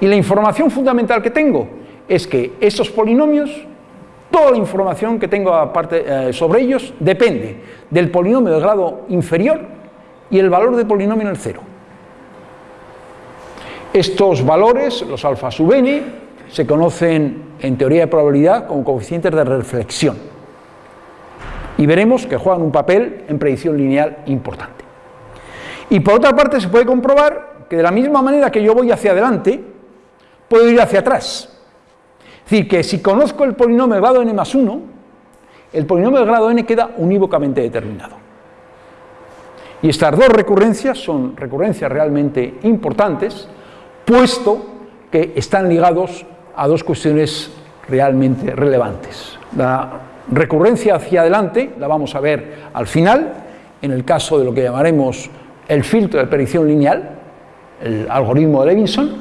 Y la información fundamental que tengo es que estos polinomios, toda la información que tengo aparte, eh, sobre ellos, depende del polinomio de grado inferior y el valor del polinomio en el cero. Estos valores, los alfa sub n, se conocen en teoría de probabilidad como coeficientes de reflexión. Y veremos que juegan un papel en predicción lineal importante. Y por otra parte se puede comprobar que de la misma manera que yo voy hacia adelante, puedo ir hacia atrás. Es decir, que si conozco el polinomio de grado n más 1, el polinomio de grado n queda unívocamente determinado. Y estas dos recurrencias son recurrencias realmente importantes, puesto que están ligados a dos cuestiones realmente relevantes. La recurrencia hacia adelante la vamos a ver al final, en el caso de lo que llamaremos el filtro de predicción lineal, el algoritmo de Levinson,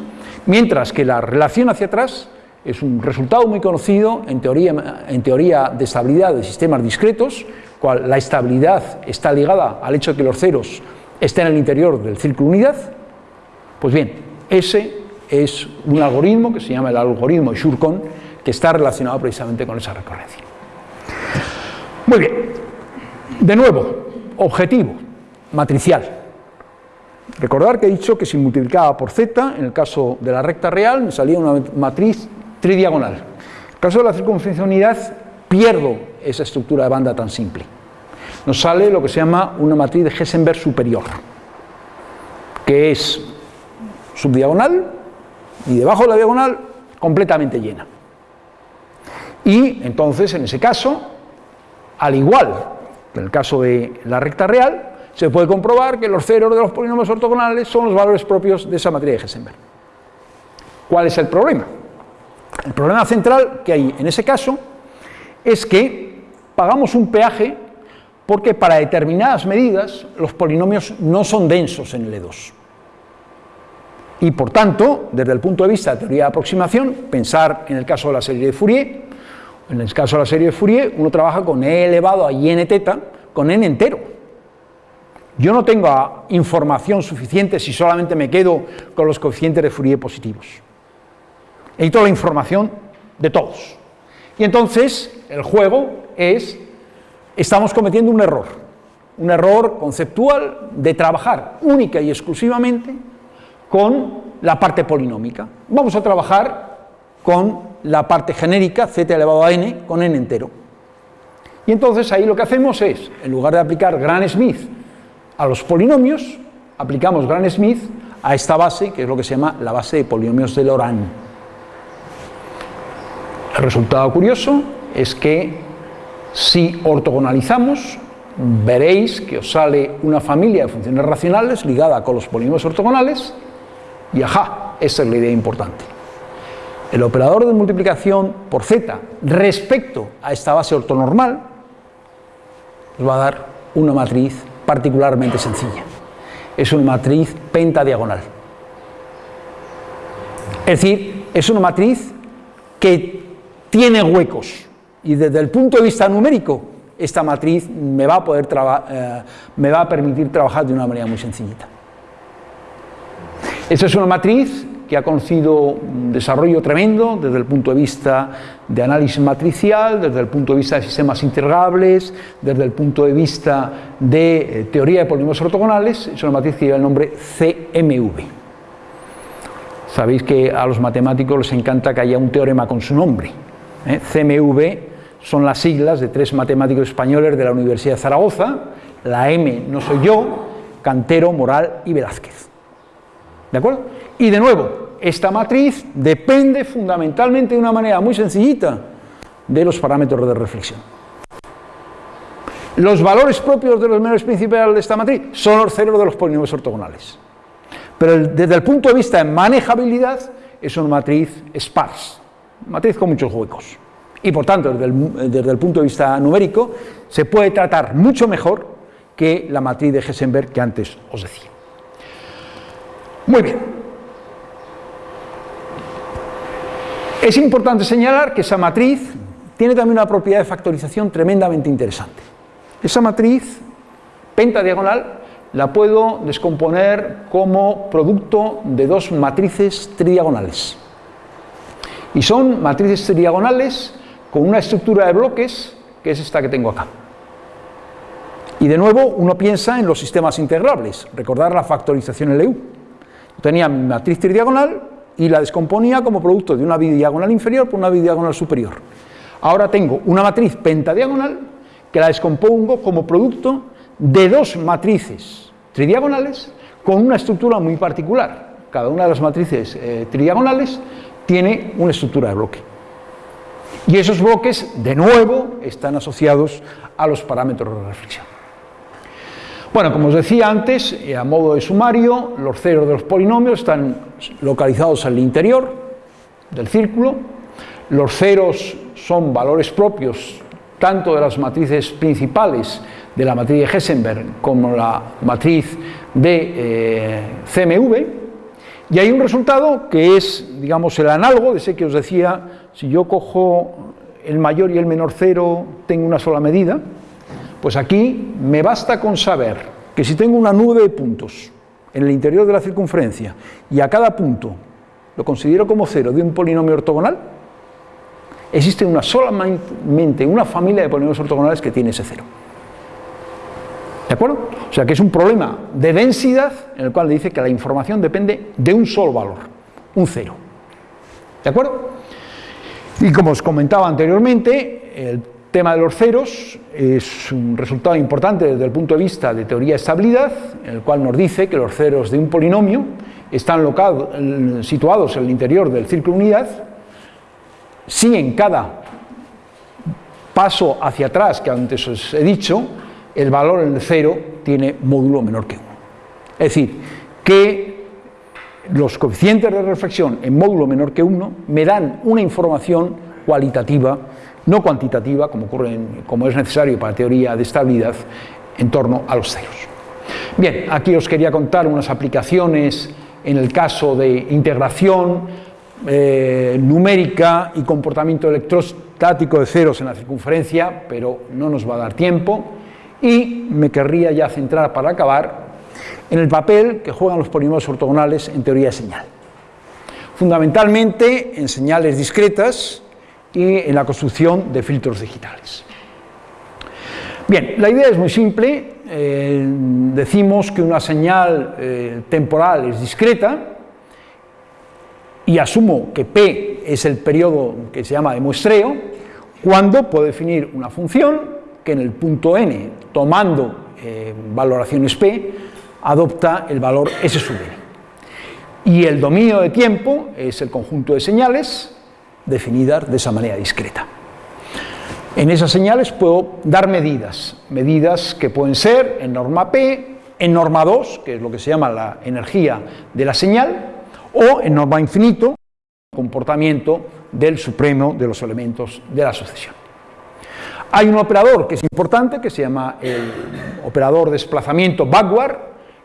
mientras que la relación hacia atrás es un resultado muy conocido en teoría, en teoría de estabilidad de sistemas discretos, cual la estabilidad está ligada al hecho de que los ceros estén en el interior del círculo unidad. Pues bien, ese es un algoritmo que se llama el algoritmo Shurkon, que está relacionado precisamente con esa recurrencia. Muy bien, de nuevo, objetivo, matricial. Recordar que he dicho que si multiplicaba por z, en el caso de la recta real, me salía una matriz tridiagonal. En el caso de la circunferencia unidad, pierdo esa estructura de banda tan simple. Nos sale lo que se llama una matriz de Hessenberg superior, que es subdiagonal y debajo de la diagonal completamente llena. Y entonces, en ese caso, al igual que en el caso de la recta real, se puede comprobar que los ceros de los polinomios ortogonales son los valores propios de esa matriz de Hessenberg. ¿Cuál es el problema? El problema central que hay en ese caso es que pagamos un peaje porque para determinadas medidas los polinomios no son densos en el E2. Y por tanto, desde el punto de vista de teoría de aproximación, pensar en el caso de la serie de Fourier, En el caso de la serie de Fourier, uno trabaja con e elevado a n teta, con n entero. Yo no tengo información suficiente si solamente me quedo con los coeficientes de Fourier positivos. Necesito la información de todos. Y entonces el juego es, estamos cometiendo un error, un error conceptual de trabajar única y exclusivamente con la parte polinómica. Vamos a trabajar con la parte genérica, z elevado a n, con n entero. Y entonces ahí lo que hacemos es, en lugar de aplicar Gran Smith a los polinomios, aplicamos Gran Smith a esta base, que es lo que se llama la base de polinomios de Laurent. El resultado curioso es que si ortogonalizamos, veréis que os sale una familia de funciones racionales ligada con los polinomios ortogonales y ajá, esa es la idea importante. El operador de multiplicación por z respecto a esta base ortonormal nos va a dar una matriz particularmente sencilla. Es una matriz pentadiagonal. Es decir, es una matriz que tiene huecos y desde el punto de vista numérico esta matriz me va a, poder eh, permitir trabajar de una manera muy sencillita. Esta es una matriz que ha conocido un desarrollo tremendo desde el punto de vista de análisis matricial, desde el punto de vista de sistemas integrables, desde el punto de vista de eh, teoría de polinomios ortogonales, es una matriz que lleva el nombre CMV. Sabéis que a los matemáticos les encanta que haya un teorema con su nombre. ¿Eh? CMV son las siglas de tres matemáticos españoles de la Universidad de Zaragoza, la M no soy yo, Cantero, Moral y Velázquez. ¿De acuerdo? Y de nuevo, esta matriz depende fundamentalmente de una manera muy sencillita de los parámetros de reflexión. Los valores propios de los menores principales de esta matriz son los ceros de los polinomios ortogonales. Pero desde el punto de vista de manejabilidad es una matriz sparse, matriz con muchos huecos. Y por tanto, desde el, desde el punto de vista numérico, se puede tratar mucho mejor que la matriz de Hessenberg que antes os decía. Muy bien. Es importante señalar que esa matriz tiene también una propiedad de factorización tremendamente interesante. Esa matriz pentadiagonal la puedo descomponer como producto de dos matrices tridiagonales. Y son matrices tridiagonales con una estructura de bloques que es esta que tengo acá. Y de nuevo uno piensa en los sistemas integrables, recordar la factorización LU tenía mi matriz tridiagonal y la descomponía como producto de una bidiagonal inferior por una bidiagonal superior. Ahora tengo una matriz pentadiagonal que la descompongo como producto de dos matrices tridiagonales con una estructura muy particular. Cada una de las matrices eh, tridiagonales tiene una estructura de bloque. Y esos bloques, de nuevo, están asociados a los parámetros de reflexión. Bueno, como os decía antes, eh, a modo de sumario, los ceros de los polinomios están localizados el interior del círculo, los ceros son valores propios tanto de las matrices principales de la matriz de Hessenberg como la matriz de eh, CMV, y hay un resultado que es, digamos, el análogo de ese que os decía, si yo cojo el mayor y el menor cero, tengo una sola medida, pues aquí me basta con saber que si tengo una nube de puntos en el interior de la circunferencia y a cada punto lo considero como cero de un polinomio ortogonal, existe una solamente una familia de polinomios ortogonales que tiene ese cero. ¿De acuerdo? O sea que es un problema de densidad en el cual dice que la información depende de un solo valor, un cero. ¿De acuerdo? Y como os comentaba anteriormente, el tema de los ceros es un resultado importante desde el punto de vista de teoría de estabilidad, en el cual nos dice que los ceros de un polinomio están situados en el interior del círculo unidad, si en cada paso hacia atrás, que antes os he dicho, el valor en el cero tiene módulo menor que 1. Es decir, que los coeficientes de reflexión en módulo menor que 1 me dan una información cualitativa no cuantitativa, como, ocurre como es necesario para teoría de estabilidad, en torno a los ceros. Bien, aquí os quería contar unas aplicaciones en el caso de integración eh, numérica y comportamiento electrostático de ceros en la circunferencia, pero no nos va a dar tiempo. Y me querría ya centrar para acabar en el papel que juegan los polinomios ortogonales en teoría de señal. Fundamentalmente en señales discretas y en la construcción de filtros digitales. Bien, la idea es muy simple. Eh, decimos que una señal eh, temporal es discreta y asumo que P es el periodo que se llama de muestreo, cuando puedo definir una función que en el punto n, tomando eh, valoraciones P, adopta el valor S sub n. Y el dominio de tiempo es el conjunto de señales definidas de esa manera discreta. En esas señales puedo dar medidas, medidas que pueden ser en norma P, en norma 2, que es lo que se llama la energía de la señal, o en norma infinito, comportamiento del supremo de los elementos de la sucesión. Hay un operador que es importante, que se llama el operador desplazamiento backward,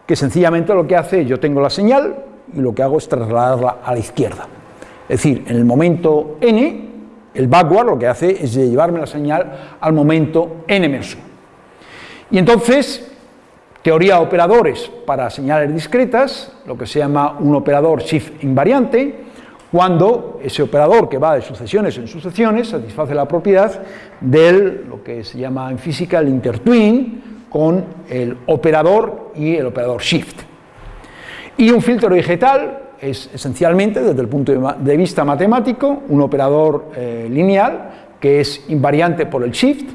que sencillamente lo que hace, yo tengo la señal y lo que hago es trasladarla a la izquierda. Es decir, en el momento n, el backward lo que hace es llevarme la señal al momento n menos 1. Y entonces, teoría de operadores para señales discretas, lo que se llama un operador shift invariante, cuando ese operador que va de sucesiones en sucesiones satisface la propiedad de lo que se llama en física el intertwin con el operador y el operador shift. Y un filtro digital es esencialmente, desde el punto de vista matemático, un operador eh, lineal que es invariante por el shift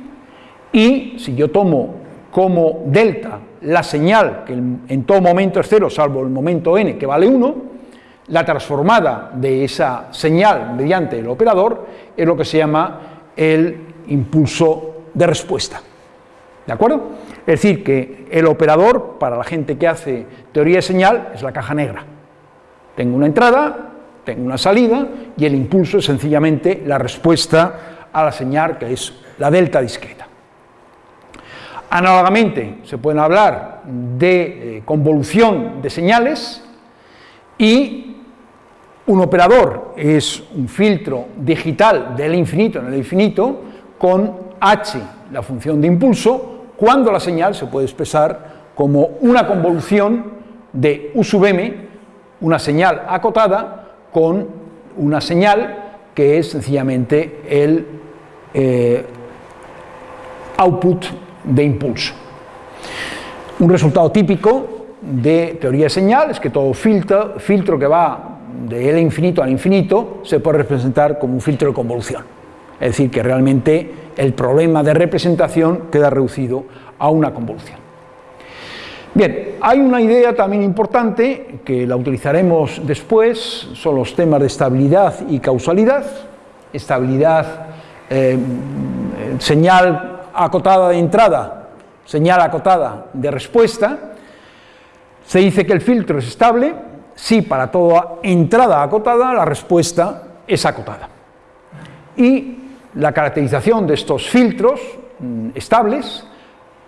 y si yo tomo como delta la señal, que en todo momento es cero, salvo el momento n, que vale 1, la transformada de esa señal mediante el operador es lo que se llama el impulso de respuesta. ¿De acuerdo? Es decir, que el operador, para la gente que hace teoría de señal, es la caja negra. Tengo una entrada, tengo una salida, y el impulso es sencillamente la respuesta a la señal, que es la delta discreta. Análogamente, se pueden hablar de eh, convolución de señales y un operador es un filtro digital del infinito en el infinito con h, la función de impulso, cuando la señal se puede expresar como una convolución de u sub m, una señal acotada, con una señal que es sencillamente el eh, output de impulso. Un resultado típico de teoría de señal es que todo filtro, filtro que va de L infinito al infinito se puede representar como un filtro de convolución. Es decir, que realmente el problema de representación queda reducido a una convolución. Bien, hay una idea también importante que la utilizaremos después, son los temas de estabilidad y causalidad. Estabilidad, eh, señal acotada de entrada, señal acotada de respuesta, se dice que el filtro es estable si para toda entrada acotada la respuesta es acotada. Y la caracterización de estos filtros mm, estables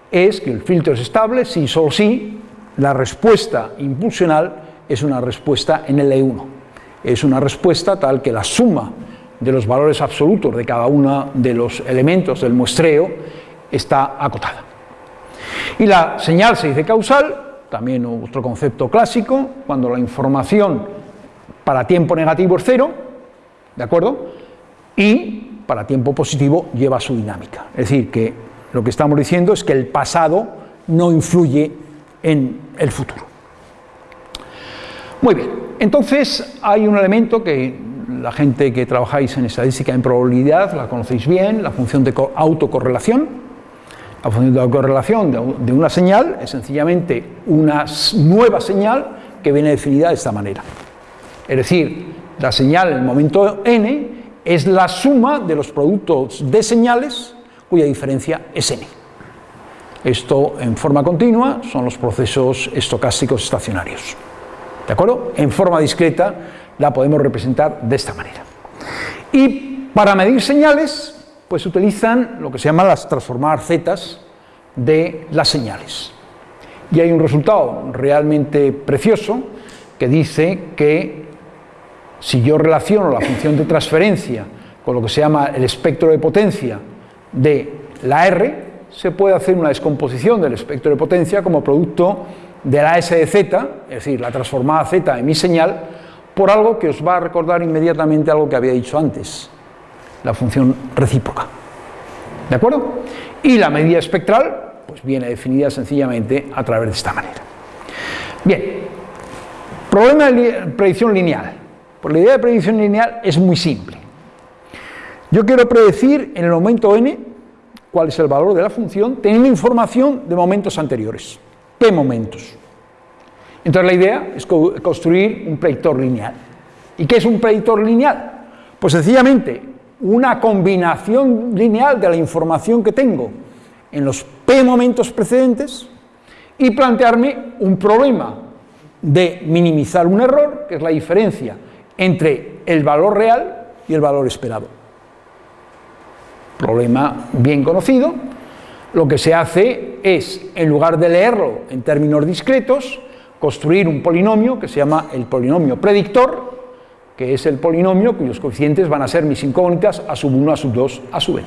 es que el filtro es estable si solo si la respuesta impulsional es una respuesta en L1. Es una respuesta tal que la suma de los valores absolutos de cada uno de los elementos del muestreo está acotada. Y la señal se dice causal, también otro concepto clásico, cuando la información para tiempo negativo es cero, ¿de acuerdo? Y para tiempo positivo lleva su dinámica. Es decir, que lo que estamos diciendo es que el pasado no influye en el futuro. Muy bien, entonces hay un elemento que la gente que trabajáis en estadística en probabilidad la conocéis bien, la función de autocorrelación, la función de correlación de una señal es sencillamente una nueva señal que viene definida de esta manera. Es decir, la señal en el momento n es la suma de los productos de señales cuya diferencia es n. Esto en forma continua son los procesos estocásticos estacionarios. ¿De acuerdo? En forma discreta la podemos representar de esta manera. Y para medir señales pues utilizan lo que se llama las transformadas zetas de las señales. Y hay un resultado realmente precioso que dice que Si yo relaciono la función de transferencia con lo que se llama el espectro de potencia de la R, se puede hacer una descomposición del espectro de potencia como producto de la S de Z, es decir, la transformada Z de mi señal, por algo que os va a recordar inmediatamente algo que había dicho antes, la función recíproca. ¿De acuerdo? Y la medida espectral pues viene definida sencillamente a través de esta manera. Bien, problema de predicción lineal. Pues la idea de predicción lineal es muy simple. Yo quiero predecir en el momento n cuál es el valor de la función teniendo información de momentos anteriores. ¿Qué momentos? Entonces la idea es construir un predictor lineal. ¿Y qué es un predictor lineal? Pues sencillamente una combinación lineal de la información que tengo en los p momentos precedentes y plantearme un problema de minimizar un error, que es la diferencia entre el valor real y el valor esperado. Problema bien conocido. Lo que se hace es, en lugar de leerlo en términos discretos, construir un polinomio que se llama el polinomio predictor, que es el polinomio cuyos coeficientes van a ser mis incógnitas a sub 1, a sub 2, a sub n.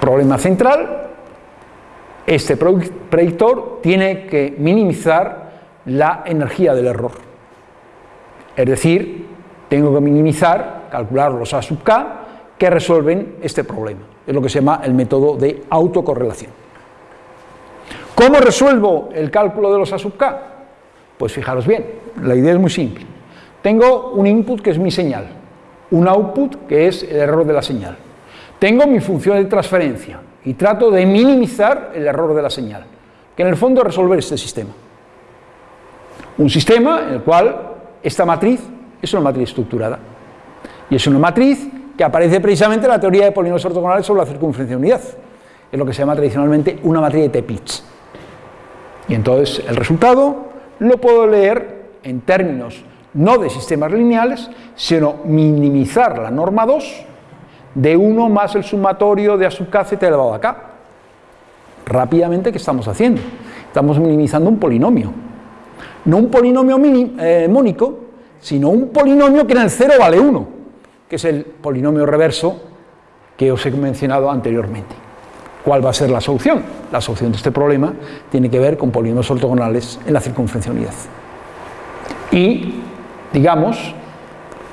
Problema central, este predictor tiene que minimizar la energía del error. Es decir, tengo que minimizar, calcular los A sub k que resuelven este problema. Es lo que se llama el método de autocorrelación. ¿Cómo resuelvo el cálculo de los A sub k? Pues fijaros bien, la idea es muy simple. Tengo un input que es mi señal, un output que es el error de la señal. Tengo mi función de transferencia y trato de minimizar el error de la señal, que en el fondo es resolver este sistema. Un sistema en el cual esta matriz es una matriz estructurada y es una matriz que aparece precisamente en la teoría de polinomios ortogonales sobre la circunferencia de unidad. Es lo que se llama tradicionalmente una matriz de Teplitz. Y entonces el resultado lo puedo leer en términos no de sistemas lineales, sino minimizar la norma 2 de 1 más el sumatorio de A sub k z elevado a k. Rápidamente, ¿qué estamos haciendo? Estamos minimizando un polinomio. No un polinomio eh, mónico, sino un polinomio que en el 0 vale 1, que es el polinomio reverso que os he mencionado anteriormente. ¿Cuál va a ser la solución? La solución de este problema tiene que ver con polinomios ortogonales en la circunferencia unidad. Y, digamos,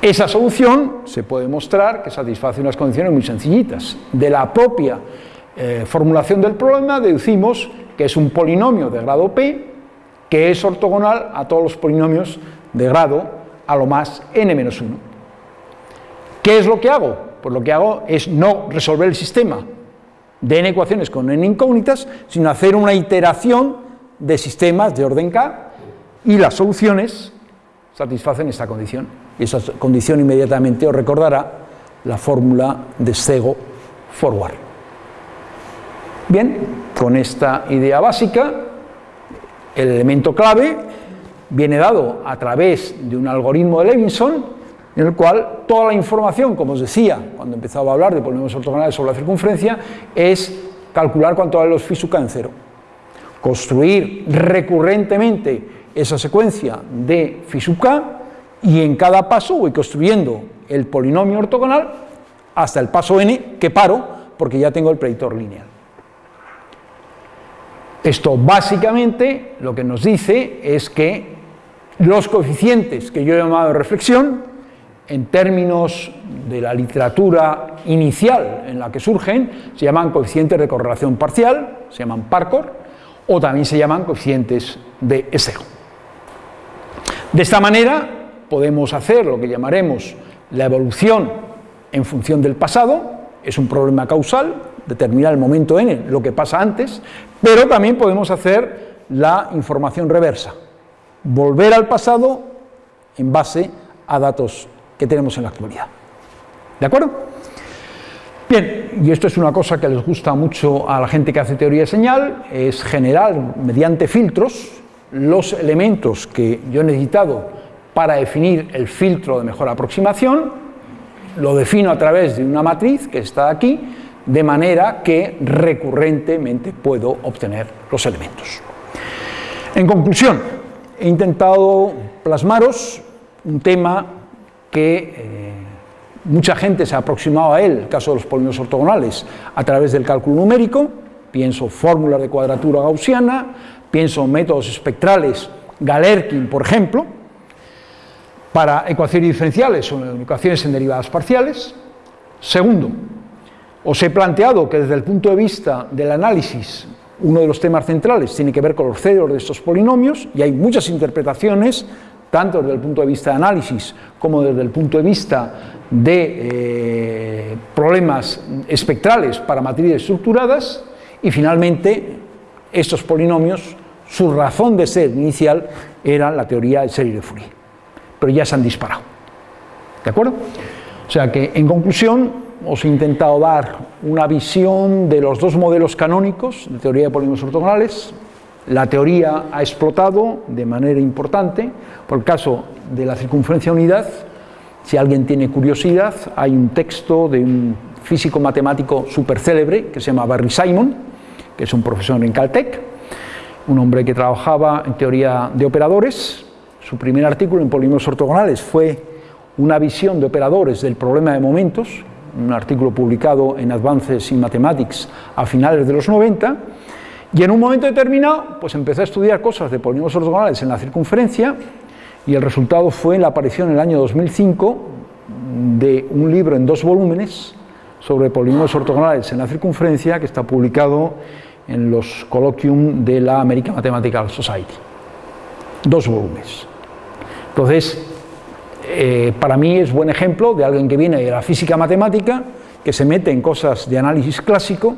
esa solución se puede mostrar que satisface unas condiciones muy sencillitas. De la propia eh, formulación del problema deducimos que es un polinomio de grado p que es ortogonal a todos los polinomios de grado a lo más n-1. ¿Qué es lo que hago? Pues lo que hago es no resolver el sistema de n ecuaciones con n incógnitas, sino hacer una iteración de sistemas de orden k y las soluciones satisfacen esta condición. Y esa condición inmediatamente os recordará la fórmula de Sego forward. Bien, con esta idea básica, el elemento clave viene dado a través de un algoritmo de Levinson en el cual toda la información, como os decía cuando empezaba a hablar de polinomios ortogonales sobre la circunferencia, es calcular cuánto vale los phi en cero. Construir recurrentemente esa secuencia de k y en cada paso voy construyendo el polinomio ortogonal hasta el paso n que paro porque ya tengo el predictor lineal. Esto básicamente lo que nos dice es que los coeficientes que yo he llamado reflexión en términos de la literatura inicial en la que surgen, se llaman coeficientes de correlación parcial, se llaman PARCOR, o también se llaman coeficientes de esego. De esta manera podemos hacer lo que llamaremos la evolución en función del pasado, es un problema causal, determinar el momento n, lo que pasa antes, pero también podemos hacer la información reversa, volver al pasado en base a datos que tenemos en la actualidad. ¿De acuerdo? Bien, y esto es una cosa que les gusta mucho a la gente que hace teoría de señal, es generar mediante filtros los elementos que yo he necesitado para definir el filtro de mejor aproximación, lo defino a través de una matriz que está aquí, de manera que recurrentemente puedo obtener los elementos. En conclusión, he intentado plasmaros un tema que eh, mucha gente se ha aproximado a él, el caso de los polinomios ortogonales, a través del cálculo numérico, pienso fórmulas de cuadratura gaussiana, pienso métodos espectrales, Galerkin, por ejemplo, para ecuaciones diferenciales o ecuaciones en derivadas parciales. Segundo, os he planteado que desde el punto de vista del análisis, uno de los temas centrales tiene que ver con los cédulos de estos polinomios, y hay muchas interpretaciones, tanto desde el punto de vista de análisis como desde el punto de vista de eh, problemas espectrales para matrices estructuradas, y finalmente estos polinomios, su razón de ser inicial era la teoría de serie de Fourier, pero ya se han disparado. ¿De acuerdo? O sea que, en conclusión, os he intentado dar una visión de los dos modelos canónicos de teoría de polínomos ortogonales. La teoría ha explotado de manera importante, por el caso de la circunferencia unidad, si alguien tiene curiosidad, hay un texto de un físico matemático súper célebre que se llama Barry Simon, que es un profesor en Caltech, un hombre que trabajaba en teoría de operadores. Su primer artículo en polínomos ortogonales fue una visión de operadores del problema de momentos, un artículo publicado en Advances in Mathematics a finales de los 90, y en un momento determinado pues empecé a estudiar cosas de polinomios ortogonales en la circunferencia, y el resultado fue la aparición en el año 2005 de un libro en dos volúmenes sobre polinomios ortogonales en la circunferencia que está publicado en los Colloquium de la American Mathematical Society. Dos volúmenes. Entonces, eh, para mí es buen ejemplo de alguien que viene de la física matemática, que se mete en cosas de análisis clásico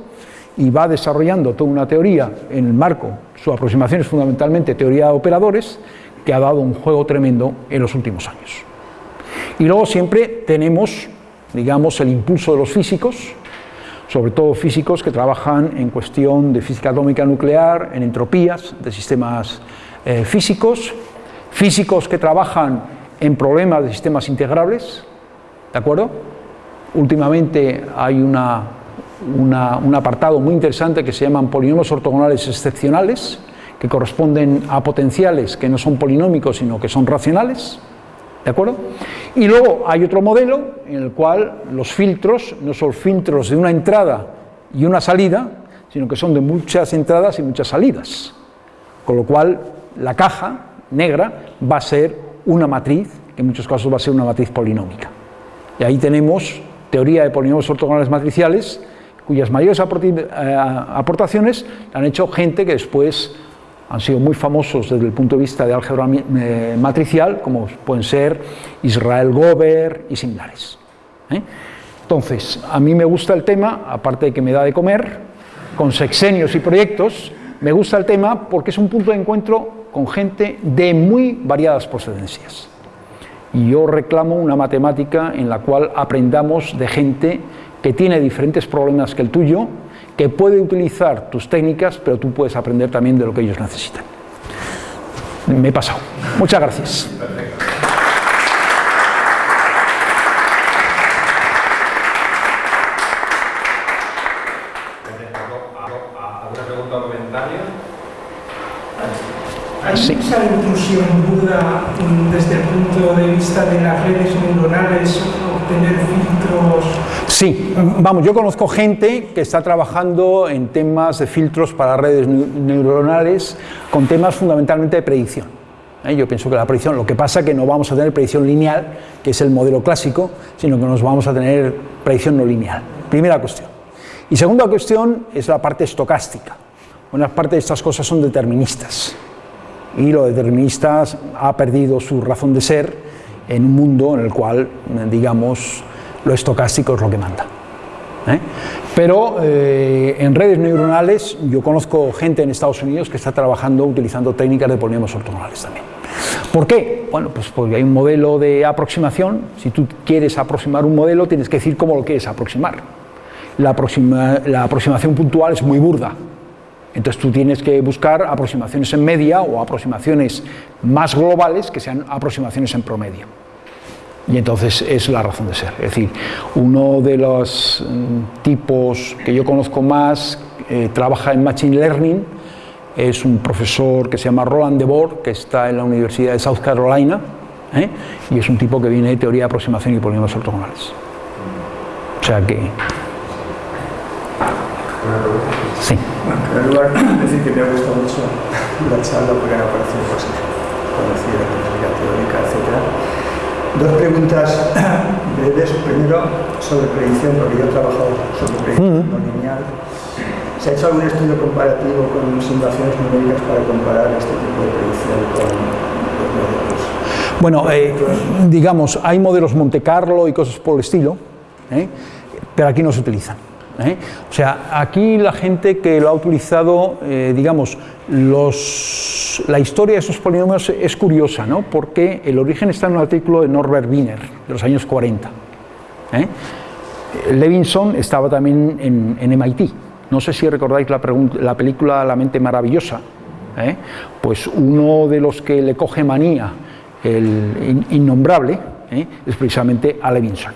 y va desarrollando toda una teoría en el marco, su aproximación es fundamentalmente teoría de operadores, que ha dado un juego tremendo en los últimos años. Y luego siempre tenemos, digamos, el impulso de los físicos, sobre todo físicos que trabajan en cuestión de física atómica nuclear, en entropías de sistemas eh, físicos, físicos que trabajan en problemas de sistemas integrables, ¿de acuerdo? Últimamente hay un apartado muy interesante que se llaman polinomios ortogonales excepcionales, que corresponden a potenciales que no son polinómicos, sino que son racionales, ¿de acuerdo? Y luego hay otro modelo en el cual los filtros no son filtros de una entrada y una salida, sino que son de muchas entradas y muchas salidas, con lo cual la caja negra va a ser una matriz, que en muchos casos va a ser una matriz polinómica. Y ahí tenemos teoría de polinomios ortogonales matriciales, cuyas mayores eh, aportaciones han hecho gente que después han sido muy famosos desde el punto de vista de álgebra eh, matricial, como pueden ser Israel Gober y similares. ¿eh? Entonces, a mí me gusta el tema, aparte de que me da de comer, con sexenios y proyectos, me gusta el tema porque es un punto de encuentro con gente de muy variadas procedencias. Y yo reclamo una matemática en la cual aprendamos de gente que tiene diferentes problemas que el tuyo, puede utilizar tus técnicas, pero tú puedes aprender también de lo que ellos necesitan. Me he pasado. Muchas gracias. ¿Hay mucha intrusión duda desde el punto de vista de las redes neuronales, obtener filtros? Sí, vamos, yo conozco gente que está trabajando en temas de filtros para redes neuronales con temas fundamentalmente de predicción. ¿eh? Yo pienso que la predicción, lo que pasa es que no vamos a tener predicción lineal, que es el modelo clásico, sino que nos vamos a tener predicción no lineal. Primera cuestión. Y segunda cuestión es la parte estocástica. Una parte de estas cosas son deterministas y lo determinista ha perdido su razón de ser en un mundo en el cual, digamos, lo estocástico es lo que manda. ¿eh? Pero eh, en redes neuronales yo conozco gente en Estados Unidos que está trabajando utilizando técnicas de polinomios ortogonales también. ¿Por qué? Bueno, pues porque hay un modelo de aproximación. Si tú quieres aproximar un modelo, tienes que decir cómo lo quieres aproximar. La, la aproximación puntual es muy burda, entonces tú tienes que buscar aproximaciones en media o aproximaciones más globales que sean aproximaciones en promedio. Y entonces es la razón de ser. Es decir, uno de los mm, tipos que yo conozco más eh, trabaja en Machine Learning, es un profesor que se llama Roland DeBoer, que está en la Universidad de South Carolina, ¿eh? y es un tipo que viene de teoría de aproximación y polinomios ortogonales. O sea que... Sí. En primer lugar, decir que me ha gustado mucho la charla porque han aparecido cosas conocidas, física teórica, etc. Dos preguntas breves. Primero, sobre predicción, porque yo he trabajado sobre predicción no lineal. ¿Se ha hecho algún estudio comparativo con simulaciones numéricas para comparar este tipo de predicción con los modelos? Bueno, eh, digamos, hay modelos Monte Carlo y cosas por el estilo, ¿eh? pero aquí no se utilizan. ¿Eh? O sea, aquí la gente que lo ha utilizado, eh, digamos, la historia de esos polinomios es curiosa, ¿no? porque el origen está en un artículo de Norbert Wiener, de los años 40. ¿eh? Levinson estaba también en, en, MIT. No sé si recordáis la, la película La mente maravillosa. Pues uno de los que le coge manía, el innombrable, es precisamente a Levinson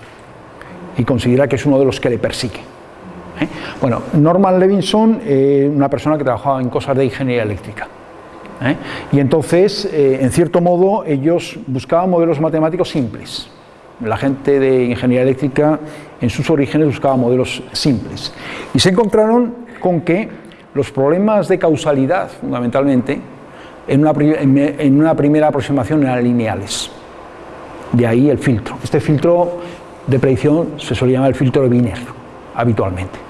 y considera que es uno de los que le persigue. ¿Eh? Bueno, Norman Levinson, eh, una persona que trabajaba en cosas de ingeniería eléctrica. ¿eh? Y entonces, en cierto modo, ellos buscaban modelos matemáticos simples. La gente de ingeniería eléctrica, en sus orígenes, buscaba modelos simples. Y se encontraron con que los problemas de causalidad, fundamentalmente, en una, primera aproximación eran lineales. De ahí el filtro. Este filtro de predicción se suele llamar el filtro de Wiener, habitualmente.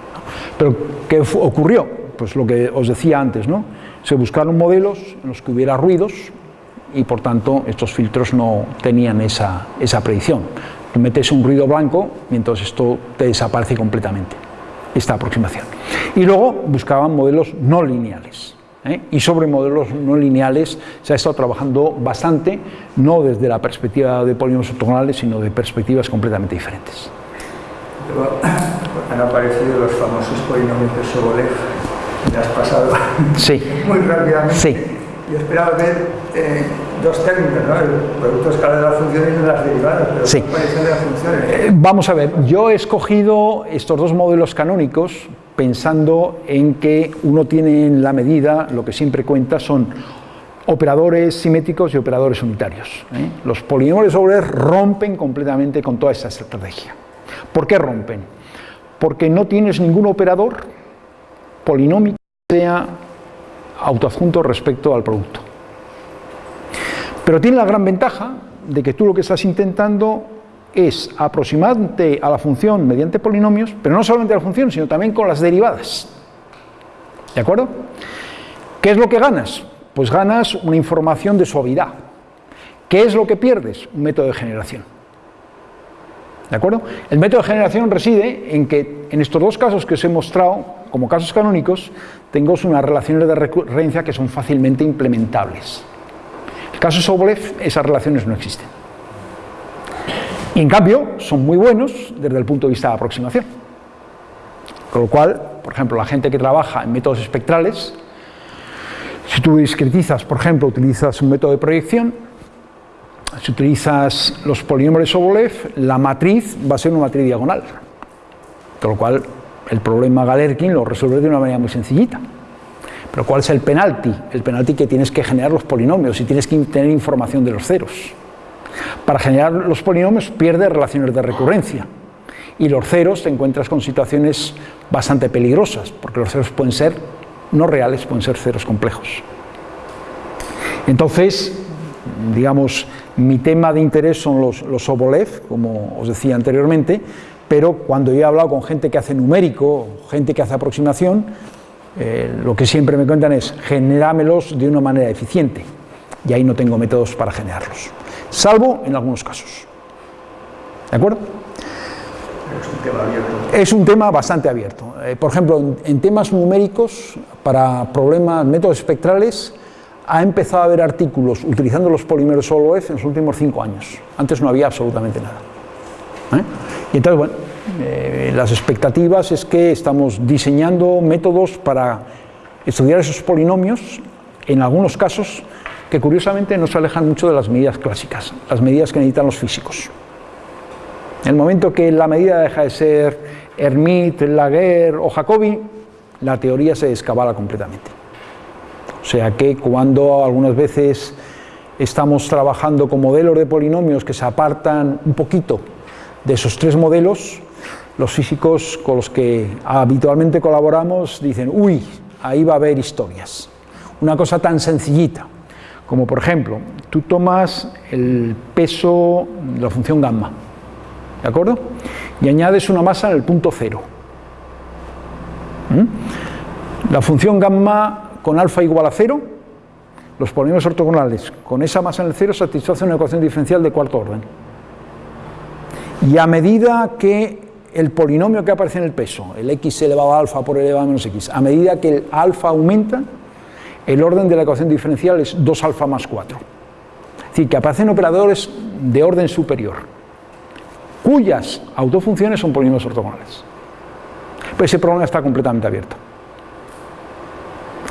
Pero, ¿qué ocurrió? Pues lo que os decía antes, ¿no? Se buscaron modelos en los que hubiera ruidos y, por tanto, estos filtros no tenían esa, esa predicción. Tú metes un ruido blanco y entonces esto te desaparece completamente, esta aproximación. Y luego buscaban modelos no lineales. ¿eh? Y sobre modelos no lineales se ha estado trabajando bastante, no desde la perspectiva de polinomios ortogonales, sino de perspectivas completamente diferentes. Han aparecido los famosos polinomios de Sobolev, me has pasado sí. muy rápidamente. Sí. Yo esperaba ver eh, dos técnicas, ¿no? el producto escalar de las funciones y las derivadas, pero sí. de las funciones. Eh, vamos a ver, yo he escogido estos dos modelos canónicos pensando en que uno tiene en la medida, lo que siempre cuenta son operadores simétricos y operadores unitarios. ¿eh? Los polinomios de Sobolev rompen completamente con toda esta estrategia. ¿Por qué rompen? Porque no tienes ningún operador polinómico que sea autoadjunto respecto al producto. Pero tiene la gran ventaja de que tú lo que estás intentando es aproximarte a la función mediante polinomios, pero no solamente a la función, sino también con las derivadas. ¿De acuerdo? ¿Qué es lo que ganas? Pues ganas una información de suavidad. ¿Qué es lo que pierdes? Un método de generación. ¿De acuerdo? El método de generación reside en que en estos dos casos que os he mostrado, como casos canónicos, tengo unas relaciones de recurrencia que son fácilmente implementables. En el caso Sobolev, esas relaciones no existen. Y en cambio, son muy buenos desde el punto de vista de aproximación. Con lo cual, por ejemplo, la gente que trabaja en métodos espectrales, si tú discretizas, por ejemplo, utilizas un método de proyección, si utilizas los polinomios de Sobolev, la matriz va a ser una matriz diagonal. Con lo cual, el problema Galerkin lo resuelve de una manera muy sencillita. Pero ¿cuál es el penalti? El penalti que tienes que generar los polinomios y tienes que tener información de los ceros. Para generar los polinomios pierdes relaciones de recurrencia. Y los ceros te encuentras con situaciones bastante peligrosas, porque los ceros pueden ser no reales, pueden ser ceros complejos. Entonces, digamos, mi tema de interés son los, los Sobolev, como os decía anteriormente, pero cuando yo he hablado con gente que hace numérico, gente que hace aproximación, eh, lo que siempre me cuentan es generámelos de una manera eficiente, y ahí no tengo métodos para generarlos, salvo en algunos casos. ¿De acuerdo? Es un tema abierto. Es un tema bastante abierto. Eh, por ejemplo, en, en temas numéricos, para problemas, métodos espectrales, ha empezado a haber artículos utilizando los polímeros Sobolev en los últimos cinco años. Antes no había absolutamente nada. ¿Eh? Y entonces, bueno, eh, las expectativas es que estamos diseñando métodos para estudiar esos polinomios, en algunos casos que curiosamente no se alejan mucho de las medidas clásicas, las medidas que necesitan los físicos. En el momento que la medida deja de ser Hermite, Laguerre o Jacobi, la teoría se descabala completamente. Sea que cuando algunas veces estamos trabajando con modelos de polinomios que se apartan un poquito de esos tres modelos, los físicos con los que habitualmente colaboramos dicen, uy, ahí va a haber historias. Una cosa tan sencillita, como por ejemplo, tú tomas el peso de la función gamma, ¿de acuerdo? Y añades una masa en el punto cero. ¿Mm? La función gamma con alfa igual a cero, los polinomios ortogonales con esa masa en el cero satisfacen una ecuación diferencial de cuarto orden. Y a medida que el polinomio que aparece en el peso, el x elevado a alfa por elevado a menos x, a medida que el alfa aumenta, el orden de la ecuación diferencial es 2 alfa más 4. Es decir, que aparecen operadores de orden superior, cuyas autofunciones son polinomios ortogonales. Pero ese problema está completamente abierto.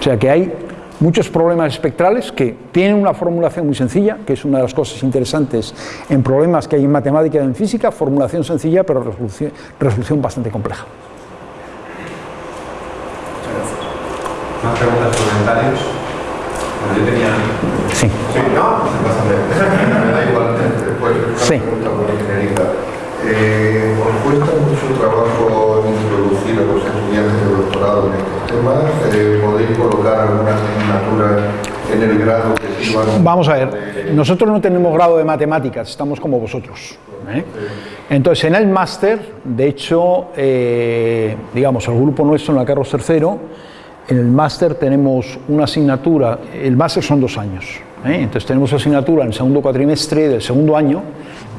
O sea que hay muchos problemas espectrales que tienen una formulación muy sencilla, que es una de las cosas interesantes en problemas que hay en matemática y en física, formulación sencilla pero resolución, resolución bastante compleja. ¿Más preguntas, comentarios? Bueno, yo tenía... Sí. Sí, no, me da igual. Pues, una Sí. pregunta muy genérica. Eh, ¿Os cuesta mucho trabajo introducir a los estudiantes de doctorado en estos Eh, ¿Podéis colocar alguna asignatura en el grado que sirvan? Vamos a ver, nosotros no tenemos grado de matemáticas, estamos como vosotros. ¿eh? Entonces, en el máster, de hecho, eh, digamos, el grupo nuestro en la Carlos III, en el máster tenemos una asignatura, el máster son dos años, ¿eh? entonces tenemos asignatura en el segundo cuatrimestre del segundo año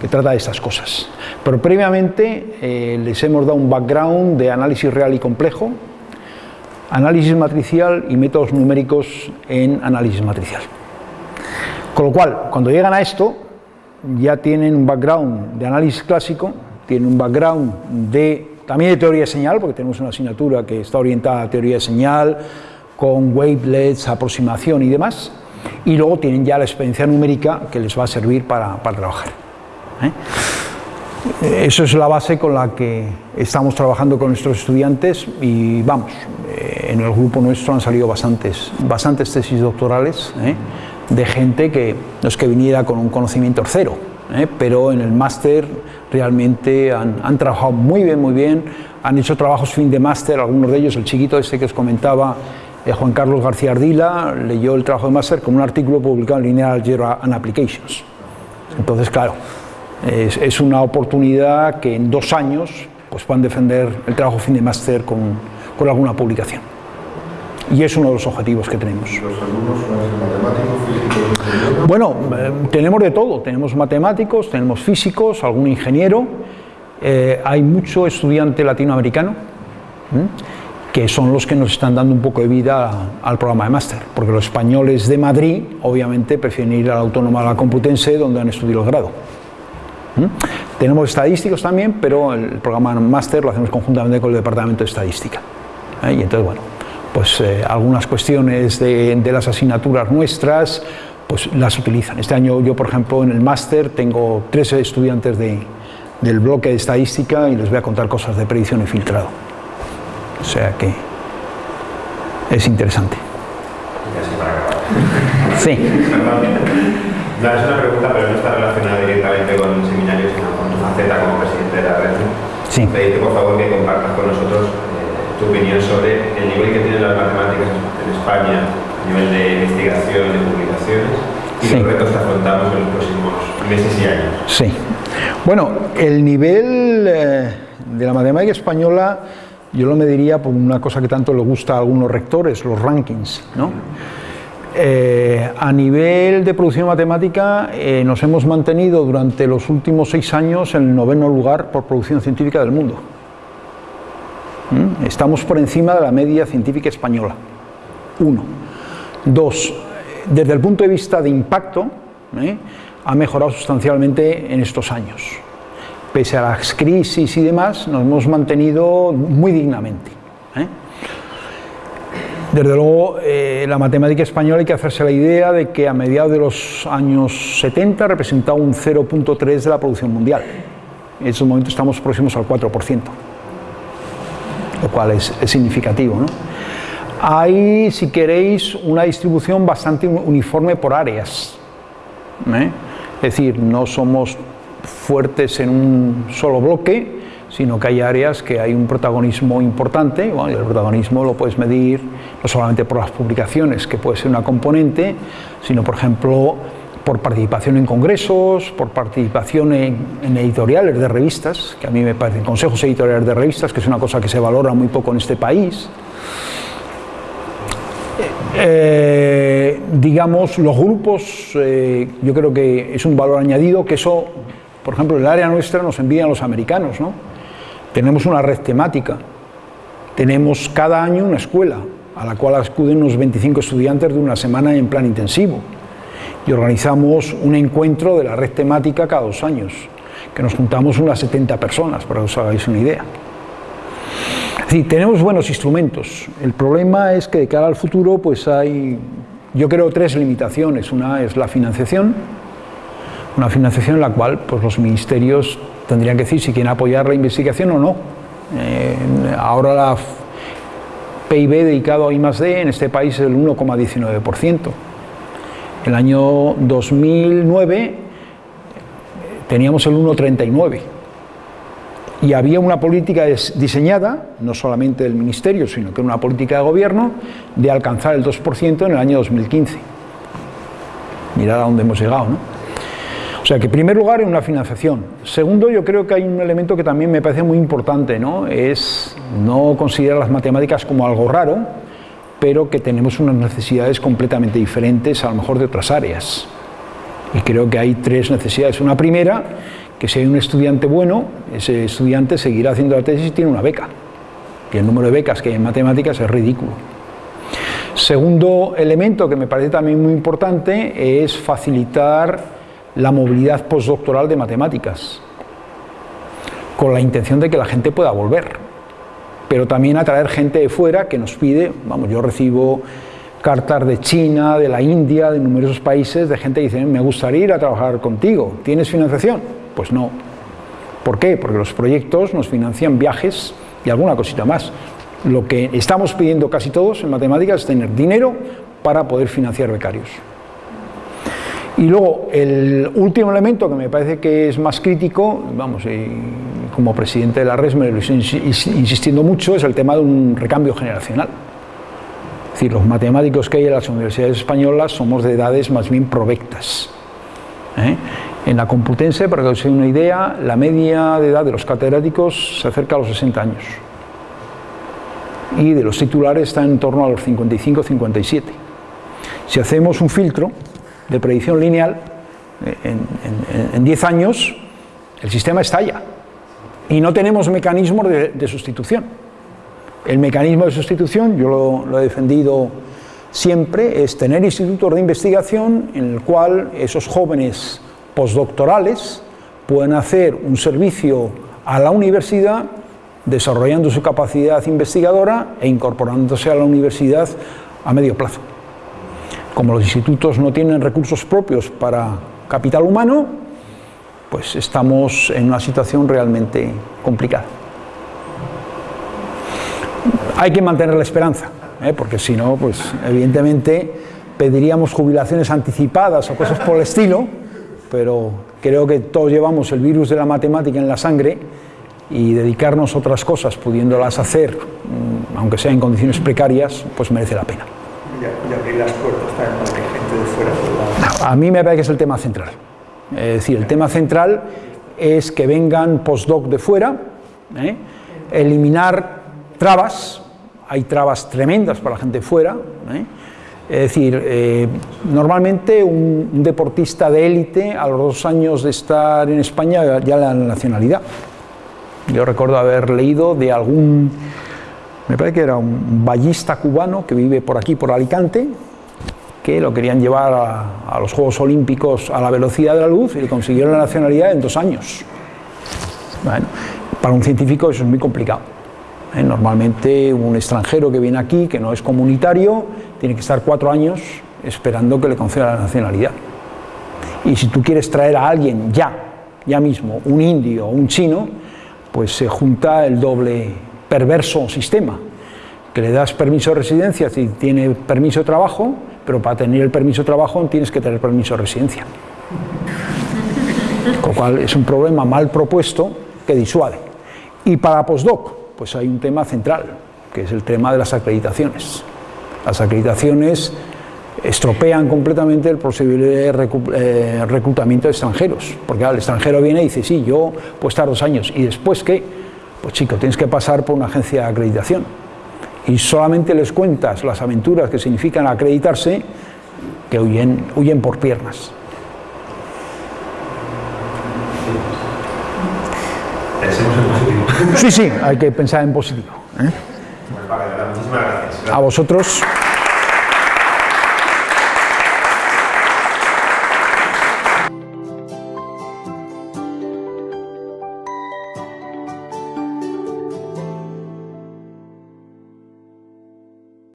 que trata de estas cosas. Pero previamente eh, les hemos dado un background de análisis real y complejo, análisis matricial y métodos numéricos en análisis matricial. Con lo cual, cuando llegan a esto, ya tienen un background de análisis clásico, tienen un background de, también de teoría de señal, porque tenemos una asignatura que está orientada a teoría de señal, con wavelets, aproximación y demás, y luego tienen ya la experiencia numérica que les va a servir para, trabajar. ¿eh? Eso es la base con la que estamos trabajando con nuestros estudiantes y vamos, eh, en el grupo nuestro han salido bastantes, bastantes tesis doctorales ¿eh? de gente que no es que viniera con un conocimiento cero, ¿eh? pero en el máster realmente han, han, trabajado muy bien, muy bien, han hecho trabajos fin de máster, algunos de ellos, el chiquito este que os comentaba, Juan Carlos García Ardila, leyó el trabajo de máster con un artículo publicado en Linear Algebra and Applications. Entonces, claro, es, es, una oportunidad que en dos años pues, puedan defender el trabajo fin de máster con, con, alguna publicación. Y es uno de los objetivos que tenemos. ¿Los alumnos matemáticos? Bueno, eh, tenemos de todo. Tenemos matemáticos, tenemos físicos, algún ingeniero. Eh, hay mucho estudiante latinoamericano, ¿eh? que son los que nos están dando un poco de vida al programa de máster. Porque los españoles de Madrid, obviamente, prefieren ir a la Autónoma de la Complutense, donde han estudiado el grado. Tenemos estadísticos también, pero el programa máster lo hacemos conjuntamente con el Departamento de Estadística. ¿eh? Y entonces, bueno, pues eh, algunas cuestiones de, de, las asignaturas nuestras, pues las utilizan. Este año yo, por ejemplo, en el máster tengo 13 estudiantes de, del bloque de Estadística y les voy a contar cosas de predicción y filtrado. O sea que es interesante. Sí. No, es una pregunta, pero no está relacionada directamente con el seminario, sino con tu faceta como presidente de la red. Sí. Pedirte, por favor, que compartas con nosotros eh, tu opinión sobre el nivel que tienen las matemáticas en España, a nivel de investigación, de publicaciones, y sí. los retos que afrontamos en los próximos meses y años. Sí. Bueno, el nivel eh, de la matemática española, yo lo mediría por una cosa que tanto le gusta a algunos rectores, los rankings, ¿no? Eh, a nivel de producción matemática eh, nos hemos mantenido durante los últimos seis años en el noveno lugar por producción científica del mundo. ¿Mm? Estamos por encima de la media científica española. Uno. Dos, desde el punto de vista de impacto, ¿eh? ha mejorado sustancialmente en estos años. Pese a las crisis y demás, nos hemos mantenido muy dignamente. Desde luego, eh, la matemática española hay que hacerse la idea de que a mediados de los años 70 representaba un 0.3 de la producción mundial. En estos momentos estamos próximos al 4%, lo cual es, significativo. ¿no? Hay, si queréis, una distribución bastante uniforme por áreas. ¿eh? Es decir, no somos fuertes en un solo bloque, sino que hay áreas que hay un protagonismo importante, y el protagonismo lo puedes medir no solamente por las publicaciones, que puede ser una componente, sino por ejemplo por participación en congresos, por participación en, editoriales de revistas, que a mí me parecen consejos editoriales de revistas, que es una cosa que se valora muy poco en este país. Eh, digamos, los grupos, eh, yo creo que es un valor añadido, que eso, por ejemplo, el área nuestra nos envían los americanos, ¿no? Tenemos una red temática, tenemos cada año una escuela a la cual acuden unos 25 estudiantes de una semana en plan intensivo y organizamos un encuentro de la red temática cada dos años, que nos juntamos unas 70 personas, para que os hagáis una idea. Es tenemos buenos instrumentos. El problema es que de cara al futuro pues hay, yo creo, tres limitaciones. Una es la financiación, una financiación en la cual pues, los ministerios tendrían que decir si quieren apoyar la investigación o no. Eh, ahora la PIB dedicado a I+.D. en este país es el 1,19%. El año 2009 teníamos el 1,39 y había una política diseñada, no solamente del Ministerio, sino que una política de gobierno, de alcanzar el 2% en el año 2015. Mirad a dónde hemos llegado, ¿no? O sea que en primer lugar en una financiación. Segundo, yo creo que hay un elemento que también me parece muy importante, ¿no? Es no considerar las matemáticas como algo raro, pero que tenemos unas necesidades completamente diferentes a lo mejor de otras áreas. Y creo que hay tres necesidades. Una primera, que si hay un estudiante bueno, ese estudiante seguirá haciendo la tesis y tiene una beca. Y el número de becas que hay en matemáticas es ridículo. Segundo elemento que me parece también muy importante es facilitar la movilidad postdoctoral de matemáticas, con la intención de que la gente pueda volver pero también atraer gente de fuera que nos pide, vamos, yo recibo cartas de China, de la India, de numerosos países, de gente que dice, me gustaría ir a trabajar contigo, ¿tienes financiación? Pues no. ¿Por qué? Porque los proyectos nos financian viajes y alguna cosita más. Lo que estamos pidiendo casi todos en matemáticas es tener dinero para poder financiar becarios. Y luego, el último elemento que me parece que es más crítico, vamos, como presidente de la RES me lo estoy insistiendo mucho, es el tema de un recambio generacional. Es decir, los matemáticos que hay en las universidades españolas somos de edades más bien provectas. ¿eh? En la Complutense, para que os dé una idea, la media de edad de los catedráticos se acerca a los 60 años. Y de los titulares está en torno a los 55-57. Si hacemos un filtro, de predicción lineal, eh, en 10 años el sistema estalla y no tenemos mecanismos de, sustitución. El mecanismo de sustitución, yo lo, lo, he defendido siempre, es tener institutos de investigación en el cual esos jóvenes postdoctorales pueden hacer un servicio a la universidad desarrollando su capacidad investigadora e incorporándose a la universidad a medio plazo. Como los institutos no tienen recursos propios para capital humano, pues estamos en una situación realmente complicada. Hay que mantener la esperanza, ¿eh? porque si no, pues evidentemente pediríamos jubilaciones anticipadas o cosas por el estilo, pero creo que todos llevamos el virus de la matemática en la sangre y dedicarnos a otras cosas, pudiéndolas hacer, mm, aunque sea en condiciones precarias, pues merece la pena y abrir las puertas también para que gente de fuera pueda... A mí me parece que es el tema central. Es decir, el tema central es que vengan postdoc de fuera, ¿eh? eliminar trabas, hay trabas tremendas para la gente de fuera, ¿eh? es decir, eh, normalmente un, deportista de élite a los dos años de estar en España ya la nacionalidad. Yo recuerdo haber leído de algún me parece que era un ballista cubano que vive por aquí, por Alicante, que lo querían llevar a, los Juegos Olímpicos a la velocidad de la luz y le consiguieron la nacionalidad en dos años. Bueno, para un científico eso es muy complicado. ¿eh? Normalmente un extranjero que viene aquí, que no es comunitario, tiene que estar cuatro años esperando que le conceda la nacionalidad. Y si tú quieres traer a alguien ya, ya mismo, un indio o un chino, pues se junta el doble perverso sistema, que le das permiso de residencia si tiene permiso de trabajo, pero para tener el permiso de trabajo tienes que tener permiso de residencia. Con lo cual es un problema mal propuesto que disuade. Y para postdoc, pues hay un tema central, que es el tema de las acreditaciones. Las acreditaciones estropean completamente el posible eh, reclutamiento de extranjeros, porque el extranjero viene y dice, sí, yo puedo estar dos años, y después qué, pues chico, tienes que pasar por una agencia de acreditación, y solamente les cuentas las aventuras que significan acreditarse, que huyen, huyen por piernas. Pensemos en positivo. Sí, sí, hay que pensar en positivo. ¿eh? Vale, muchísimas gracias. A vosotros.